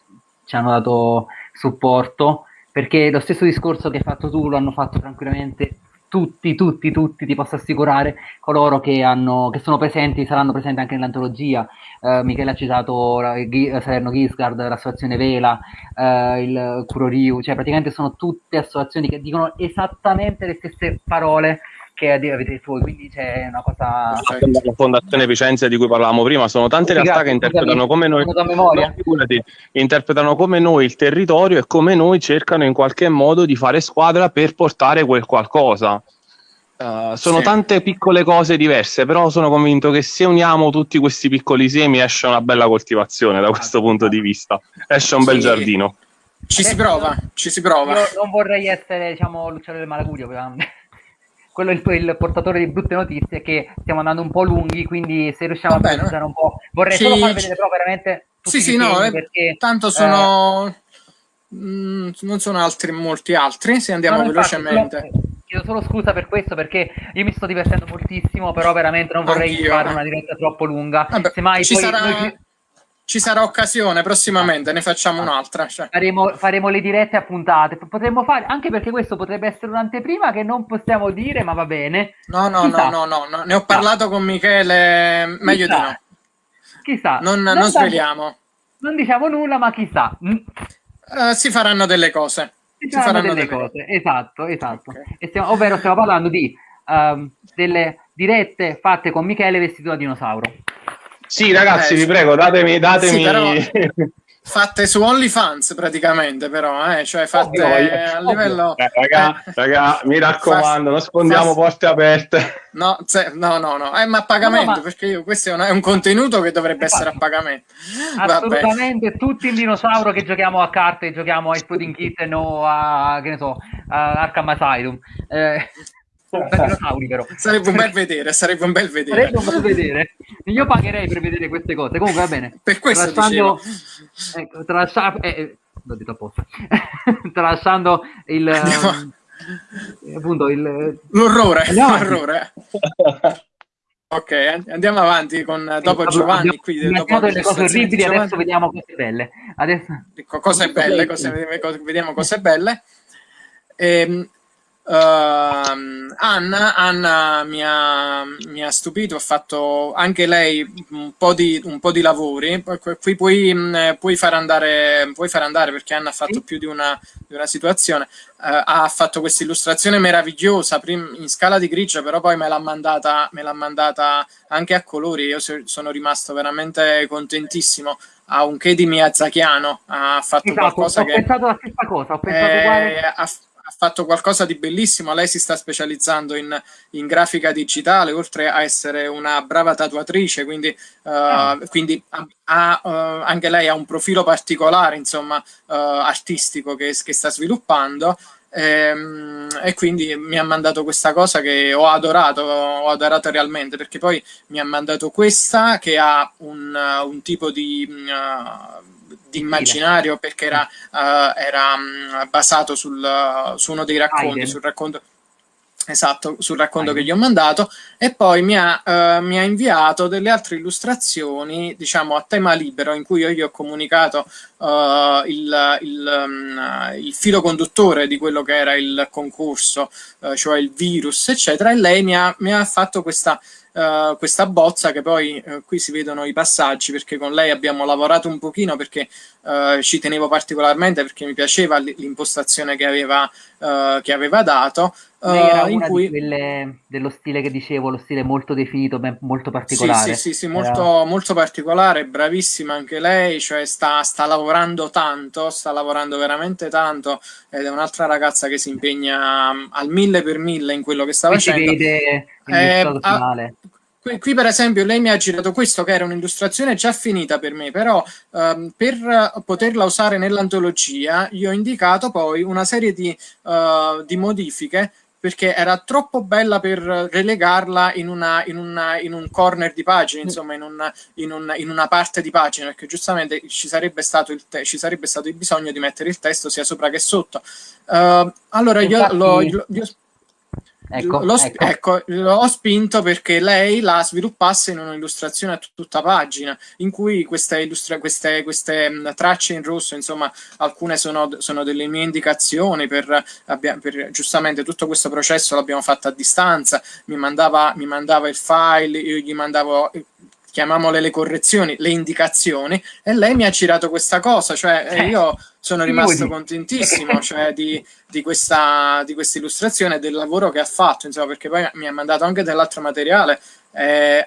ci hanno dato supporto, perché lo stesso discorso che hai fatto tu lo hanno fatto tranquillamente tutti, tutti, tutti, ti posso assicurare, coloro che, hanno, che sono presenti, saranno presenti anche nell'antologia. Uh, Michele ha citato uh, Salerno Gisgard, l'associazione Vela, uh, il Curoriu, cioè praticamente sono tutte associazioni che dicono esattamente le stesse parole che avete voi, quindi c'è una cosa... La Fondazione Vicenza di cui parlavamo prima, sono tante sì, realtà grazie, che interpretano come noi... No, interpretano come noi il territorio e come noi cercano in qualche modo di fare squadra per portare quel qualcosa. Uh, sono sì. tante piccole cose diverse, però sono convinto che se uniamo tutti questi piccoli semi esce una bella coltivazione da questo punto di vista, esce un sì. bel giardino. Ci si prova, ci si prova. Io non vorrei essere, diciamo, Luciano del Malagurio, quello è il, il, portatore di brutte notizie che stiamo andando un po' lunghi, quindi se riusciamo Vabbè, a precisare un po', vorrei sì, solo far vedere però veramente sì, sì, no, eh, perché, tanto sono eh, mh, mm, non sono altri molti altri, se andiamo no, velocemente. Infatti, chiedo solo scusa per questo perché io mi sto divertendo moltissimo, però veramente non vorrei Anch'io. fare una diretta troppo lunga. Vabbè, Semmai ci sarà... noi ci sarà occasione prossimamente, ne facciamo un'altra. Cioè. Faremo, faremo, le dirette a puntate. Potremmo fare, anche perché questo potrebbe essere un'anteprima che non possiamo dire, ma va bene. No, no, no, no, no, no, ne ho parlato con Michele, meglio chissà. di no. Chissà. Non, non, non sveliamo. Non diciamo nulla, ma chissà. Uh, si faranno delle cose. Si, si faranno, delle, delle cose. cose, esatto, esatto. Okay. Stiamo, ovvero stiamo parlando di um, delle dirette fatte con Michele vestito da dinosauro. Sì, ragazzi, eh, vi prego, datemi... datemi... Sì, però, fatte su OnlyFans praticamente, però, eh? cioè fatte ovvio, a livello... Eh, raga, eh. raga, mi raccomando, non sfondiamo fast... porte aperte. No, se, no, no, no, eh, ma a pagamento, no, ma... perché io, questo è un, è un, contenuto che dovrebbe essere a pagamento. Assolutamente, Vabbè. tutti il dinosauro che giochiamo a carte, giochiamo a Exploding Kitten o a, che ne so, a Arkham Asylum. Eh, però. Sarebbe un bel vedere, sarebbe un bel vedere. Sarebbe un bel vedere. Io pagherei per vedere queste cose. Comunque va bene. Per questo tralasciando, ecco, tralascia, eh, eh, l'ho detto apposta. tralasciando il... Um, appunto il... L'orrore. L'orrore. Ok, andiamo avanti con dopo Giovanni. Qui, dopo delle cose orribili, adesso vediamo cose belle. Adesso... Cose belle, cose, vediamo cose belle. Ehm, Uh, Anna, Anna mi, ha, mi, ha, stupito, ha fatto anche lei un po' di, un po di lavori. Qui puoi, puoi, far andare, puoi far andare perché Anna ha fatto più di una, di una situazione. Uh, ha fatto questa illustrazione meravigliosa in scala di grigio, però poi me l'ha mandata, me l'ha mandata anche a colori. Io sono rimasto veramente contentissimo. Ha un che di Miyazakiano, ha fatto esatto, qualcosa ho che. Ho pensato la stessa cosa, ho pensato eh, uguale. Ha, fatto qualcosa di bellissimo, lei si sta specializzando in, in grafica digitale, oltre a essere una brava tatuatrice, quindi, uh, quindi ha, uh, anche lei ha un profilo particolare, insomma, uh, artistico che, che, sta sviluppando. Ehm, e quindi mi ha mandato questa cosa che ho adorato, ho adorato realmente, perché poi mi ha mandato questa che ha un, un tipo di di immaginario perché era, uh, era um, basato sul, uh, su uno dei racconti, sul racconto esatto, sul racconto Aiden. che gli ho mandato e poi mi ha, uh, mi ha, inviato delle altre illustrazioni diciamo a tema libero in cui io gli ho comunicato il, il, um, il, filo conduttore di quello che era il concorso cioè il virus eccetera e lei mi ha, mi ha fatto questa uh, questa bozza che poi uh, qui si vedono i passaggi perché con lei abbiamo lavorato un pochino perché uh, ci tenevo particolarmente perché mi piaceva l'impostazione che aveva, che aveva dato. Era in cui... Dello stile che dicevo, lo stile molto definito, molto particolare. Sì, sì, sì, sì molto, era... molto, particolare, bravissima anche lei, cioè sta, sta, lavorando tanto, sta lavorando veramente tanto ed è un'altra ragazza che si impegna um, al mille per mille in quello che sta qui facendo. Si vede il eh, finale. Qui, qui, per esempio lei mi ha girato questo che era un'illustrazione già finita per me, però um, per poterla usare nell'antologia io ho indicato poi una serie di, uh, di modifiche perché era troppo bella per relegarla in, una, in, una, in un corner di pagina, insomma, in, un, in, un, in, una parte di pagina, perché giustamente ci sarebbe, stato il ci sarebbe stato il bisogno di mettere il testo sia sopra che sotto. Uh, allora, Infatti... io, lo, io, io Ecco, l'ho, ecco. ecco, spinto perché lei la sviluppasse in un'illustrazione a tutta pagina, in cui queste, illustra- queste, queste tracce in rosso, insomma, alcune sono, sono delle mie indicazioni per, per, giustamente tutto questo processo l'abbiamo fatto a distanza, mi mandava, mi mandava il file, io gli mandavo chiamiamole le correzioni, le indicazioni, e lei mi ha girato questa cosa, cioè eh, io sono rimasto contentissimo cioè, di, di, questa, di questa illustrazione del lavoro che ha fatto, insomma, perché poi mi ha mandato anche dell'altro materiale. Eh,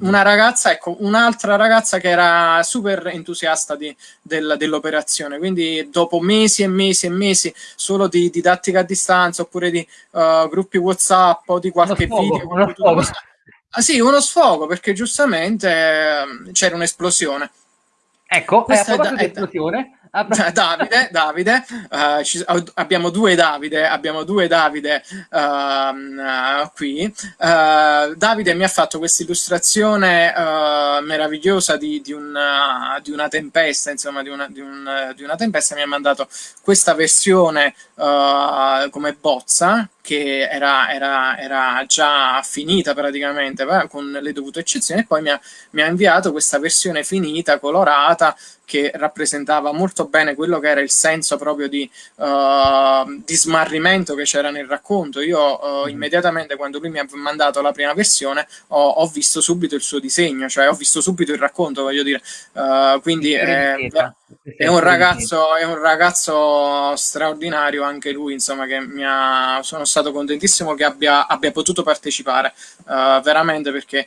una ragazza, ecco, un'altra ragazza che era super entusiasta del, dell'operazione, quindi dopo mesi e mesi e mesi solo di didattica a distanza oppure di uh, gruppi WhatsApp o di qualche video. Ah, sì, uno sfogo perché giustamente eh, c'era un'esplosione. Ecco, Questa è, è, è, esplosione. Davide, Davide uh, ci, abbiamo due Davide, abbiamo due Davide uh, uh, qui. Eh, Davide mi ha fatto questa illustrazione meravigliosa di, di, una, di, una, tempesta, insomma, di una, di, un, di una tempesta. Mi ha mandato questa versione come bozza che era, era, era, già finita praticamente con le dovute eccezioni e poi mi ha, mi ha inviato questa versione finita, colorata, che rappresentava molto bene quello che era il senso proprio di, uh, di smarrimento che c'era nel racconto. Io uh, immediatamente quando lui mi ha mandato la prima versione ho, ho, visto subito il suo disegno, cioè ho visto subito il racconto, voglio dire. Uh, quindi è, è, un ragazzo, è un ragazzo straordinario anche lui, insomma, che mi ha, sono stato contentissimo che abbia, abbia potuto partecipare, veramente perché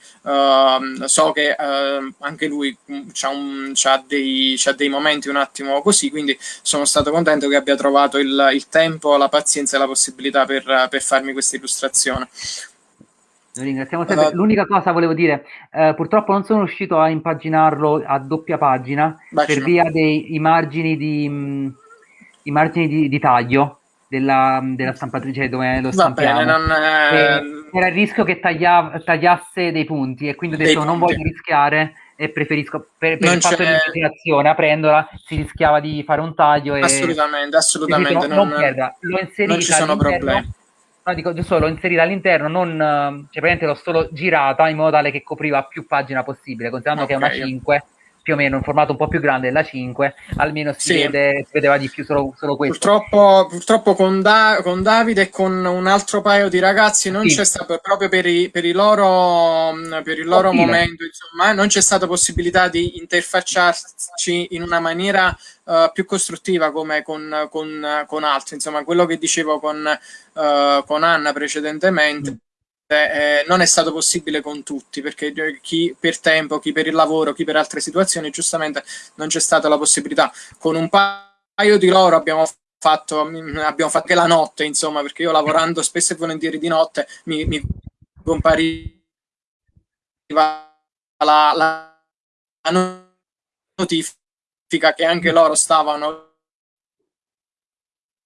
so che anche lui ha dei c'ha dei momenti un attimo così, quindi sono stato contento che abbia trovato il, il tempo, la pazienza e la possibilità per, per farmi questa illustrazione. Ringraziamo sempre. Uh, L'unica cosa volevo dire, eh, purtroppo non sono riuscito a impaginarlo a doppia pagina per via dei margini di, mh, i margini di, di taglio della, della, stampatrice dove lo stampiamo. Bene, non, eh... Era il rischio che taglia, tagliasse dei punti e quindi ho detto non voglio rischiare e preferisco per, per il fatto di immaginazione aprendola si rischiava di fare un taglio e assolutamente assolutamente non, non, perda. l'ho inserita non ci sono problemi No, dico, giusto l'ho inserita all'interno, non, cioè praticamente l'ho solo girata in modo tale che copriva più pagina possibile, considerando okay. che è una 5 più o meno un formato un po' più grande della 5, almeno si, sì. vede, si vedeva di più solo, solo questo. Purtroppo, purtroppo con, da, con, Davide e con un altro paio di ragazzi non sì. c'è stato proprio per, i, per, i loro, per il loro momento, insomma, non c'è stata possibilità di interfacciarci in una maniera uh, più costruttiva come con, con, con, altri. Insomma, quello che dicevo con, uh, con Anna precedentemente. Mm eh, non è stato possibile con tutti, perché chi per tempo, chi per il lavoro, chi per altre situazioni, giustamente non c'è stata la possibilità. Con un paio di loro abbiamo fatto, abbiamo fatto anche la notte, insomma, perché io lavorando spesso e volentieri di notte mi, mi compariva la, la notifica che anche loro stavano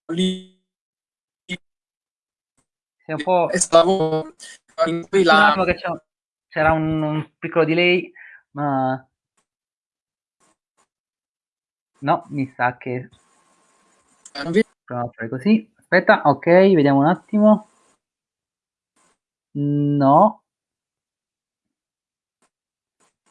lì è un po'... Stavo in cui la... c'era un, un, piccolo delay, ma... No, mi sa che... Proviamo a fare così. Aspetta, ok, vediamo un attimo. No.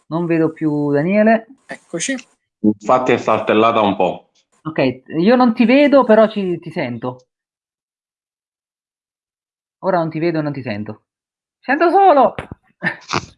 Non vedo più Daniele. Eccoci. Infatti è saltellata un po'. Ok, io non ti vedo, però ci, ti sento. Ora non ti vedo e non ti sento. Sento solo!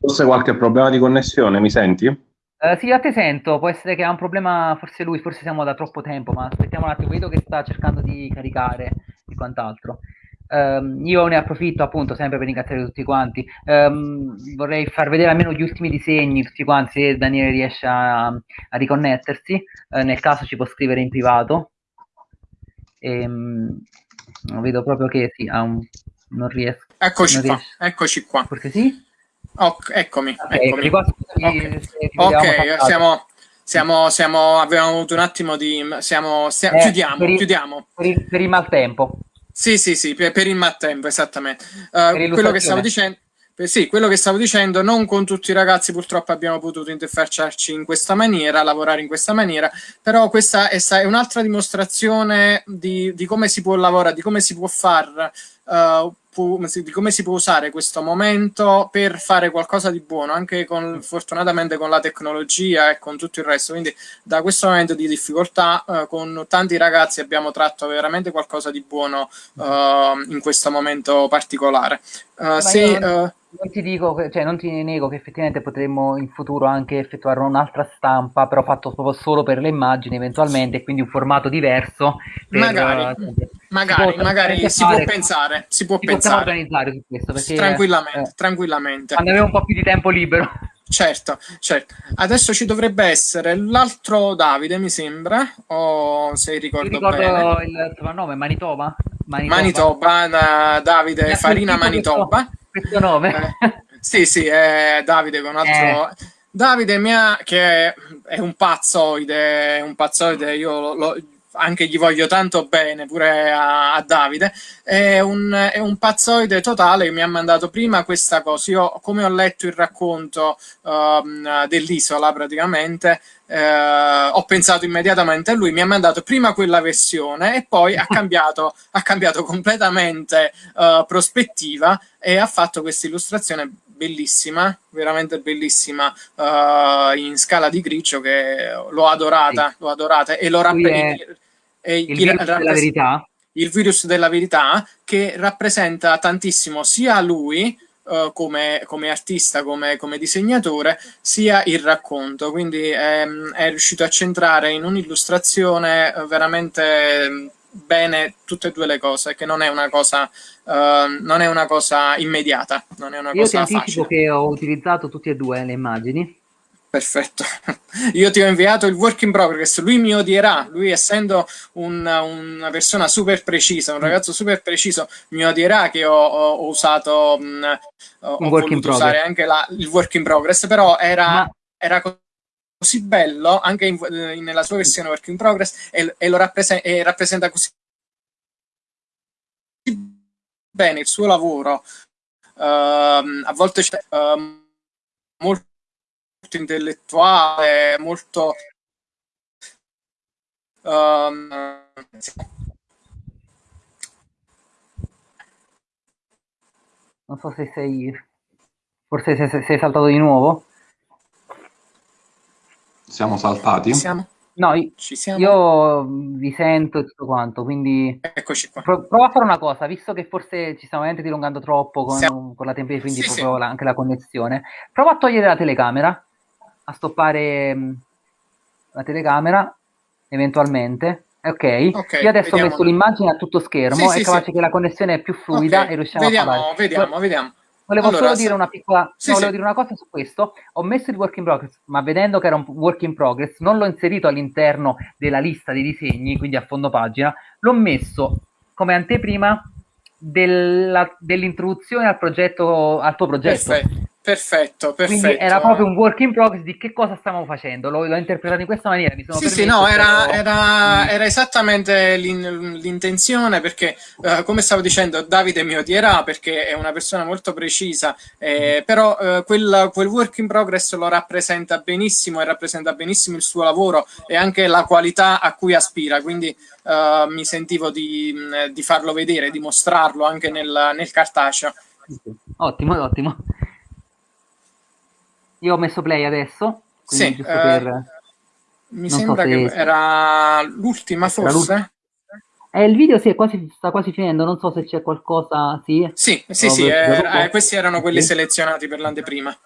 Forse qualche problema di connessione, mi senti? Uh, sì, a te sento, può essere che ha un problema, forse lui, forse siamo da troppo tempo, ma aspettiamo un attimo, vedo che sta cercando di caricare e quant'altro. Um, io ne approfitto appunto sempre per ringraziare tutti quanti. Um, vorrei far vedere almeno gli ultimi disegni, tutti quanti, se Daniele riesce a, a riconnettersi. Uh, nel caso ci può scrivere in privato. E, um, vedo proprio che sì, ha un non riesco. Eccoci non qua, riesco. eccoci qua. Perché sì? Oh, eccomi, okay, eccomi. ok, okay siamo, siamo, siamo, abbiamo avuto un attimo di... Siamo, stiamo, eh, chiudiamo, per il, chiudiamo. Per il, per il maltempo. Sì, sì, sì, per, per il maltempo, esattamente. Uh, quello che stavo dicendo... Sì, quello che stavo dicendo, non con tutti i ragazzi purtroppo abbiamo potuto interfacciarci in questa maniera, lavorare in questa maniera, però questa è, è un'altra dimostrazione di, di, come si può lavorare, di come si può fare uh, di come si può usare questo momento per fare qualcosa di buono, anche con, fortunatamente con la tecnologia e con tutto il resto. Quindi da questo momento di difficoltà uh, con tanti ragazzi abbiamo tratto veramente qualcosa di buono uh, in questo momento particolare. se, non ti dico, cioè non ti nego che effettivamente potremmo in futuro anche effettuare un'altra stampa, però fatto proprio solo per le immagini eventualmente, quindi un formato diverso. Per, magari, uh, magari, si magari si può pensare, si può pensare. organizzare su questo. Perché, tranquillamente, eh, tranquillamente. Quando avevo un po' più di tempo libero. Certo, certo. Adesso ci dovrebbe essere l'altro Davide, mi sembra, o se ricordo, ricordo bene. il soprannome, Manitoba? Manitoba, Manitoba Davide Farina Manitoba. Questo questo nome. Eh, sì, sì, è Davide con altro... Eh. Davide mia, che è un pazzoide, un pazzoide, io lo, lo, anche gli voglio tanto bene, pure a, a Davide, è un, è un, pazzoide totale che mi ha mandato prima questa cosa. Io, come ho letto il racconto um, dell'isola, praticamente, eh, ho pensato immediatamente a lui, mi ha mandato prima quella versione e poi ha cambiato, ha cambiato completamente uh, prospettiva e ha fatto questa illustrazione bellissima, veramente bellissima, uh, in scala di grigio che l'ho adorata, sì. l'ho adorata e lo rappresenta... Il, il virus della verità? Il virus della verità che rappresenta tantissimo sia lui uh, come, come, artista, come, come, disegnatore, sia il racconto. Quindi ehm, è riuscito a centrare in un'illustrazione uh, veramente bene tutte e due le cose, che non è una cosa, uh, non è una cosa immediata, non è una Io cosa facile. che ho utilizzato tutte e due le immagini Perfetto. Io ti ho inviato il work in progress, lui mi odierà, lui essendo un, una persona super precisa, un ragazzo super preciso, mi odierà che ho, ho, ho usato, mh, mm, ho voluto usare anche la, il work in progress, però era, Ma... era così bello, anche in, in, nella sua versione work in progress, e, e lo rappresenta, e rappresenta così bene il suo lavoro, uh, a volte c'è uh, molto molto intellettuale, molto... Um, Non so se sei... Forse sei, sei saltato di nuovo. Siamo saltati? Siamo? No, io, io vi sento e tutto quanto, quindi... Eccoci qua. Pro- prova a fare una cosa, visto che forse ci stiamo veramente dilungando troppo con, con la tempesta, quindi sì, proprio sì. La, anche la connessione. Prova a togliere la telecamera, a stoppare mm, la telecamera, eventualmente. Ok, okay io adesso vediamo. ho messo l'immagine a tutto schermo, sì, è capace che la connessione è più fluida okay. e riusciamo vediamo, a parlare. Vediamo, vediamo. Volevo allora, solo dire una piccola sì, no, volevo sì. dire una cosa su questo. Ho messo il work in progress, ma vedendo che era un work in progress, non l'ho inserito all'interno della lista dei disegni, quindi a fondo pagina, l'ho messo come anteprima della, dell'introduzione al progetto, al tuo progetto. Perfetto. Perfetto, perfetto. Quindi era proprio un work in progress di che cosa stiamo facendo. L'ho, l'ho interpretato in questa maniera. Mi sono sì, sì, no, era, però... era, era, esattamente l'in, l'intenzione perché, uh, come stavo dicendo, Davide mi odierà perché è una persona molto precisa, eh, però uh, quel, quel, work in progress lo rappresenta benissimo e rappresenta benissimo il suo lavoro e anche la qualità a cui aspira. Quindi uh, mi sentivo di, di, farlo vedere, di mostrarlo anche nel, nel cartaceo. Ottimo, ottimo. Io ho messo play adesso. Sì, uh, per... mi non sembra so che era l'ultima forse. Eh, il video sì, quasi, sta quasi finendo, non so se c'è qualcosa. Sì, sì, sì, sì eh, eh, questi erano quelli selezionati per l'anteprima.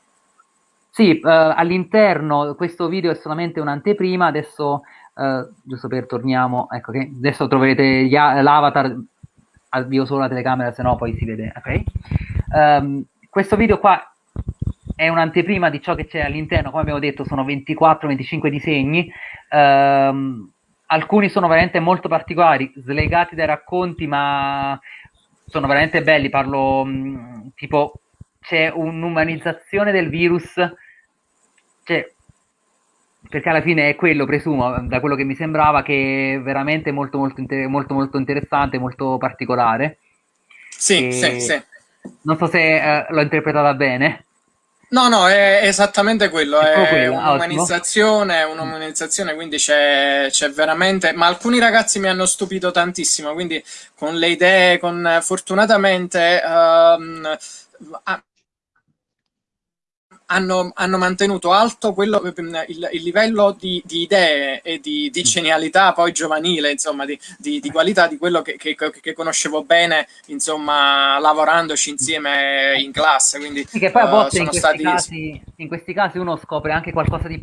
Sì, uh, all'interno questo video è solamente un'anteprima, adesso, uh, giusto per torniamo, ecco che adesso troverete l'avatar, avvio solo la telecamera, se no poi si vede, ok? Um, questo video qua è un'anteprima di ciò che c'è all'interno, come abbiamo detto sono 24-25 disegni, ehm, alcuni sono veramente molto particolari, slegati dai racconti, ma sono veramente belli, parlo mh, mm, tipo c'è un'umanizzazione del virus, cioè, perché alla fine è quello, presumo, da quello che mi sembrava, che è veramente molto molto, inter- molto, molto interessante, molto particolare. Sì, e... sì, sì. Non so se eh, l'ho interpretata bene. No, no, è esattamente quello, è, è un'umanizzazione, un'umanizzazione, quindi c'è, c'è, veramente... Ma alcuni ragazzi mi hanno stupito tantissimo, quindi con le idee, con fortunatamente... Um, hanno, hanno, mantenuto alto quello, il, il livello di, di, idee e di, di, genialità poi giovanile, insomma, di, di qualità di quello che, che, che, conoscevo bene, insomma, lavorandoci insieme in classe. Quindi, sì, che poi a volte uh, in, questi stati... casi, in, questi casi, uno scopre anche qualcosa di,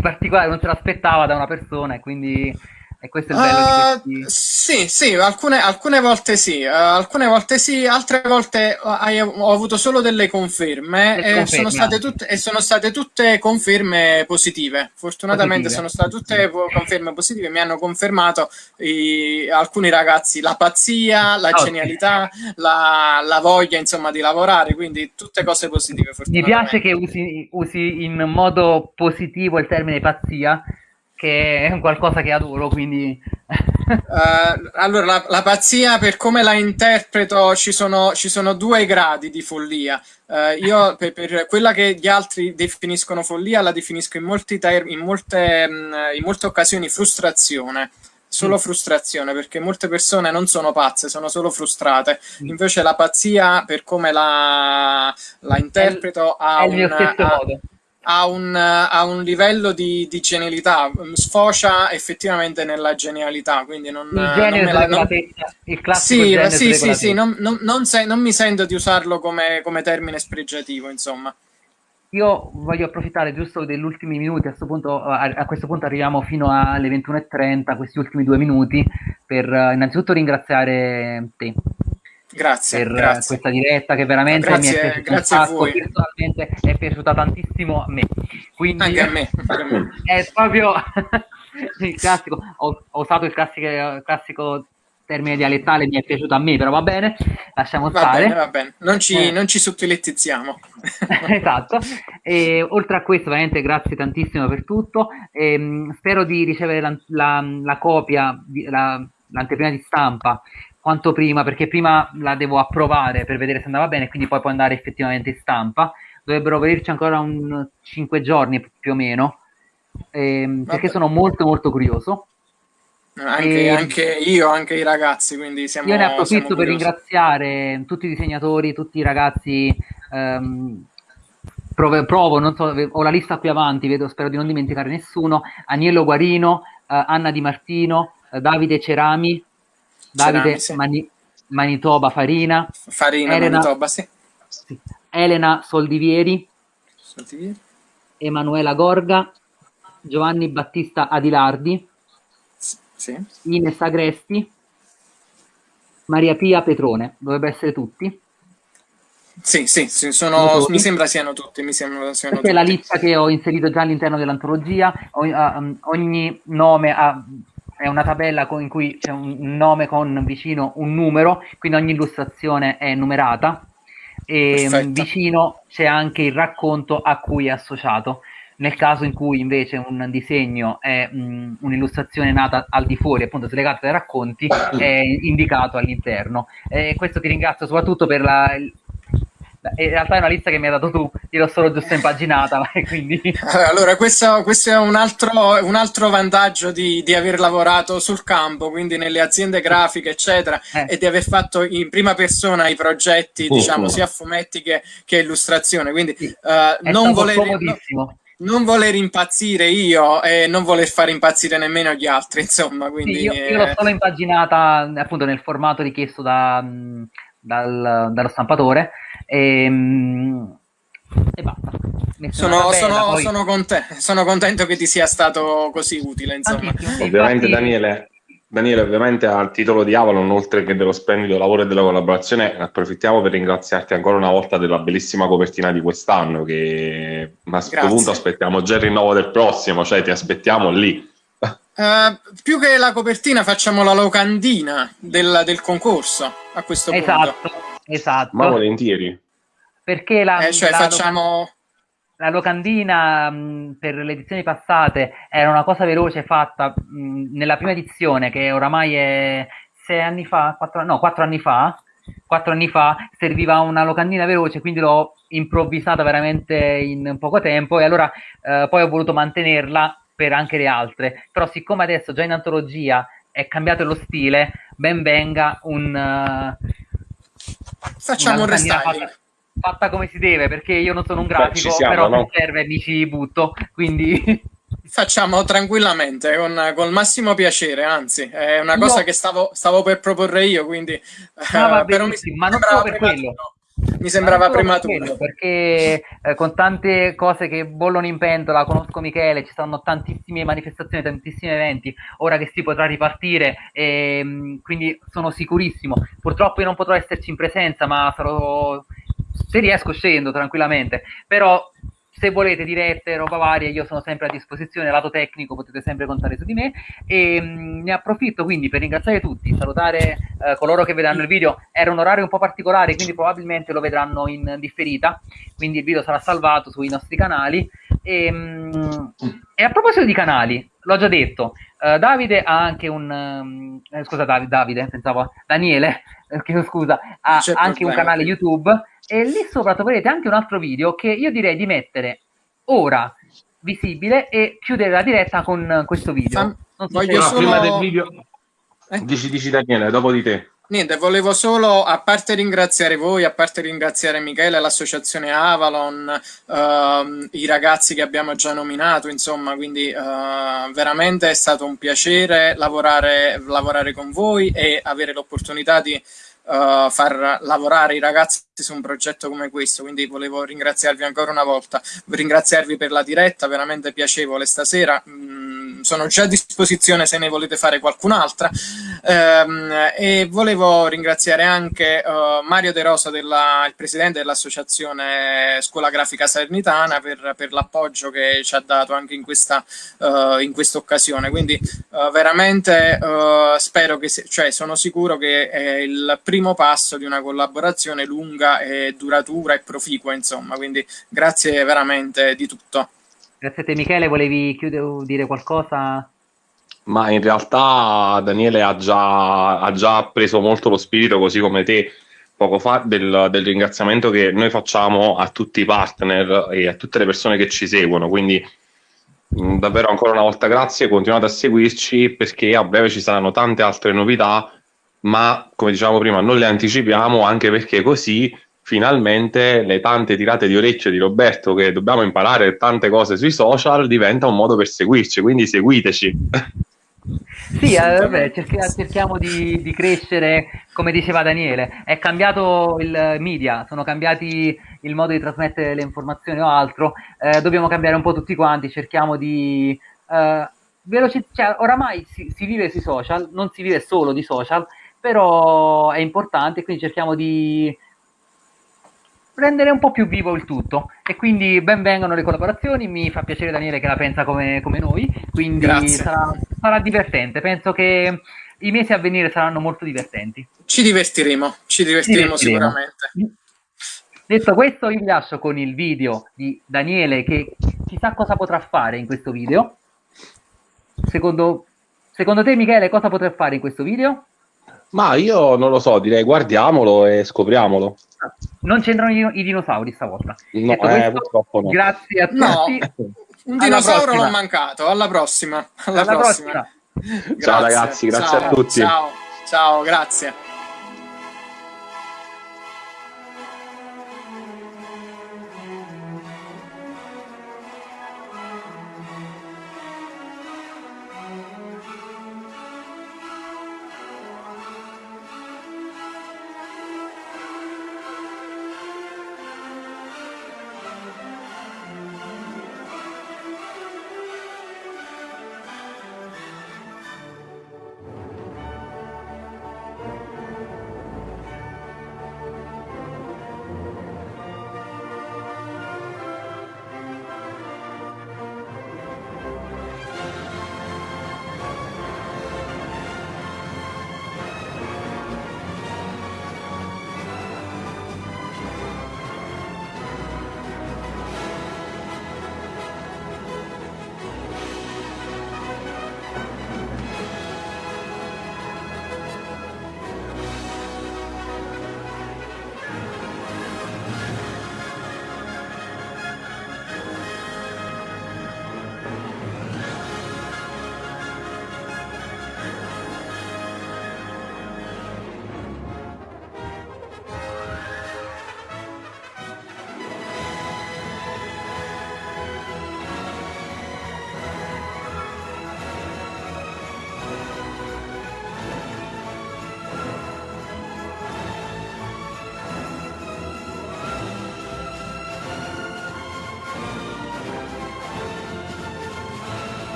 particolare, non se l'aspettava da una persona e quindi e questo è il bello uh, di questi... Sì, sì, alcune, alcune volte sì, uh, alcune volte sì, altre volte uh, ho avuto solo delle conferme e sono, state tutte, e sono state tutte conferme positive. Fortunatamente positive. sono state tutte conferme positive, mi hanno confermato i, alcuni ragazzi la pazzia, la oh, genialità, la, la, voglia insomma di lavorare, quindi tutte cose positive. Mi piace che usi, usi in modo positivo il termine pazzia che è un qualcosa che adoro, quindi... uh, allora, la, la, pazzia, per come la interpreto, ci sono, ci sono due gradi di follia. Uh, io, per, per, quella che gli altri definiscono follia, la definisco in, in, molte, mm, in molte occasioni frustrazione solo mm. frustrazione perché molte persone non sono pazze, sono solo frustrate. Mm. Invece la pazzia, per come la, la interpreto, ha un, ha, ha un, ha un livello di, di, genialità, sfocia effettivamente nella genialità, quindi non... Il genere non la, non, il classico Sì, sì, sì, sì non, non, non, se, non, mi sento di usarlo come, come termine spregiativo, insomma. Io voglio approfittare giusto degli ultimi minuti, a questo punto, a, a questo punto arriviamo fino alle 21.30, questi ultimi due minuti, per uh, innanzitutto ringraziare te Grazie, per grazie. questa diretta che veramente grazie, mi è piaciuta grazie un sacco, personalmente è piaciuta tantissimo a me. Quindi anche a me. è proprio il classico, ho, ho usato il classico, classico, termine dialettale, mi è piaciuto a me, però va bene, lasciamo va stare. Bene, va bene, non ci, eh. non ci sottilettizziamo. esatto, e, oltre a questo veramente grazie tantissimo per tutto, e, ehm, spero di ricevere la, la, la copia, la, l'anteprima di stampa quanto prima, perché prima la devo approvare per vedere se andava bene, quindi poi può andare effettivamente in stampa. Dovrebbero venirci ancora un 5 giorni più o meno, ehm, perché sono molto molto curioso. Anche, e... anche, io, anche i ragazzi, quindi siamo Io ne approfitto per ringraziare tutti i disegnatori, tutti i ragazzi ehm, provo, provo, non so, ho la lista qui avanti, vedo, spero di non dimenticare nessuno, Agnello Guarino, eh, Anna Di Martino, eh, Davide Cerami, Davide sì. Mani, Manitoba Farina, Farina Elena, Manitoba, sì. sì. Elena Soldivieri, Soldivieri, Emanuela Gorga, Giovanni Battista Adilardi, sì. Ines Agresti, Maria Pia Petrone, dovrebbe essere tutti. Sì, sì, sì sono, mi sembra siano tutti. Mi sembra siano Questa tutti. è la lista che ho inserito già all'interno dell'antologia. Ogni, uh, ogni nome ha, è una tabella in cui c'è un nome con vicino un numero, quindi ogni illustrazione è numerata. E Perfetto. vicino c'è anche il racconto a cui è associato. Nel caso in cui invece un disegno è mh, un'illustrazione nata al di fuori, appunto slegata dai racconti, è indicato all'interno. E questo ti ringrazio soprattutto per la, in realtà è una lista che mi hai dato tu, io l'ho solo giusto impaginata, quindi... Allora, questo, questo è un altro, un altro vantaggio di, di, aver lavorato sul campo, quindi nelle aziende grafiche, eccetera, eh. e di aver fatto in prima persona i progetti, uh, diciamo, uh. sia fumetti che, che illustrazione, quindi uh, non voler... No, non voler impazzire io e non voler fare impazzire nemmeno gli altri, insomma. Quindi, sì, io, io l'ho solo impaginata appunto nel formato richiesto da, dal, dallo stampatore e, e basta. Sono, sono, poi... sono, conte- sono, contento che ti sia stato così utile. Insomma. Ovviamente, Infatti... Daniele, Daniele, ovviamente al titolo di Avalon, oltre che dello splendido lavoro e della collaborazione, approfittiamo per ringraziarti ancora una volta della bellissima copertina di quest'anno. Che a questo punto aspettiamo già il rinnovo del prossimo, cioè ti aspettiamo lì. Uh, più che la copertina facciamo la locandina del, del concorso a questo esatto, punto. Esatto, Ma volentieri. Perché la, eh, cioè la facciamo... la locandina mh, per le edizioni passate era una cosa veloce fatta mh, nella prima edizione che oramai è sei anni fa, quattro, no, quattro anni fa, quattro anni fa serviva una locandina veloce, quindi l'ho improvvisata veramente in poco tempo e allora eh, poi ho voluto mantenerla per anche le altre, però siccome adesso già in antologia è cambiato lo stile, ben venga un... Uh, Facciamo un restyling. Fatta, fatta, come si deve, perché io non sono un grafico, Beh, siamo, però no? se serve mi ci butto, quindi... Facciamo tranquillamente, con, con, il massimo piacere, anzi, è una cosa no. che stavo, stavo, per proporre io, quindi... No, uh, però mi, ma non solo per quello. No mi sembrava prematuro. Perché eh, con tante cose che bollono in pentola, conosco Michele, ci stanno tantissime manifestazioni, tantissimi eventi, ora che si potrà ripartire, e, ehm, quindi sono sicurissimo. Purtroppo io non potrò esserci in presenza, ma sarò, se riesco scendo tranquillamente, però se volete dirette, roba varia, io sono sempre a disposizione, lato tecnico potete sempre contare su di me. E mh, mm, ne approfitto quindi per ringraziare tutti, salutare eh, coloro che vedranno il video, era un orario un po' particolare quindi probabilmente lo vedranno in differita, quindi il video sarà salvato sui nostri canali. E, mh, e a proposito di canali, l'ho già detto, uh, Davide ha anche un... Um, eh, scusa Davide, Davide, pensavo Daniele, chiedo scusa, ha anche problema. un canale YouTube e lì sopra troverete anche un altro video che io direi di mettere ora visibile e chiudere la diretta con questo video. non so voglio solo... prima del video... Eh? Dici, dici Daniele, dopo di te. Niente, volevo solo, a parte ringraziare voi, a parte ringraziare Michele, l'associazione Avalon, uh, i ragazzi che abbiamo già nominato, insomma, quindi uh, veramente è stato un piacere lavorare, lavorare con voi e avere l'opportunità di uh, far lavorare i ragazzi su un progetto come questo, quindi volevo ringraziarvi ancora una volta, ringraziarvi per la diretta, veramente piacevole stasera, mm, sono già a disposizione se ne volete fare qualcun'altra. Um, e volevo ringraziare anche uh, Mario De Rosa, della, il presidente dell'associazione Scuola Grafica Salernitana per, per l'appoggio che ci ha dato anche in questa, uh, in questa occasione, quindi veramente spero che, se, cioè sono sicuro che è il primo passo di una collaborazione lunga e duratura e proficua, insomma, quindi grazie veramente di tutto. Grazie a te Michele, volevi dire qualcosa? Ma in realtà Daniele ha già, ha già preso molto lo spirito, così come te poco fa, del, del, ringraziamento che noi facciamo a tutti i partner e a tutte le persone che ci seguono. Quindi Mm, davvero ancora una volta grazie, continuate a seguirci perché a breve ci saranno tante altre novità, ma come dicevamo prima non le anticipiamo anche perché così finalmente le tante tirate di orecchio di Roberto che dobbiamo imparare tante cose sui social diventa un modo per seguirci, quindi seguiteci. Sì, eh, vabbè, cerchiamo di, di, crescere, come diceva Daniele, è cambiato il media, sono cambiati il modo di trasmettere le informazioni o altro, eh, dobbiamo cambiare un po' tutti quanti, cerchiamo di... Eh, veloci- cioè, oramai si, si, vive sui social, non si vive solo di social, però è importante, quindi cerchiamo di rendere un po' più vivo il tutto e quindi ben vengano le collaborazioni, mi fa piacere Daniele che la pensa come, come noi, quindi sarà, sarà, divertente, penso che i mesi a venire saranno molto divertenti. Ci divertiremo, ci divertiremo, ci divertiremo. sicuramente. Detto questo, io vi lascio con il video di Daniele che chissà cosa potrà fare in questo video. Secondo, secondo te, Michele, cosa potrà fare in questo video? Ma io non lo so, direi guardiamolo e scopriamolo. Non c'entrano i, i dinosauri stavolta. No, eh, purtroppo no. Grazie a tutti. No. Un dinosauro l'ho mancato. Alla prossima. Alla, Alla prossima. prossima. Ciao ragazzi, grazie ciao, a tutti. Ciao, ciao, grazie.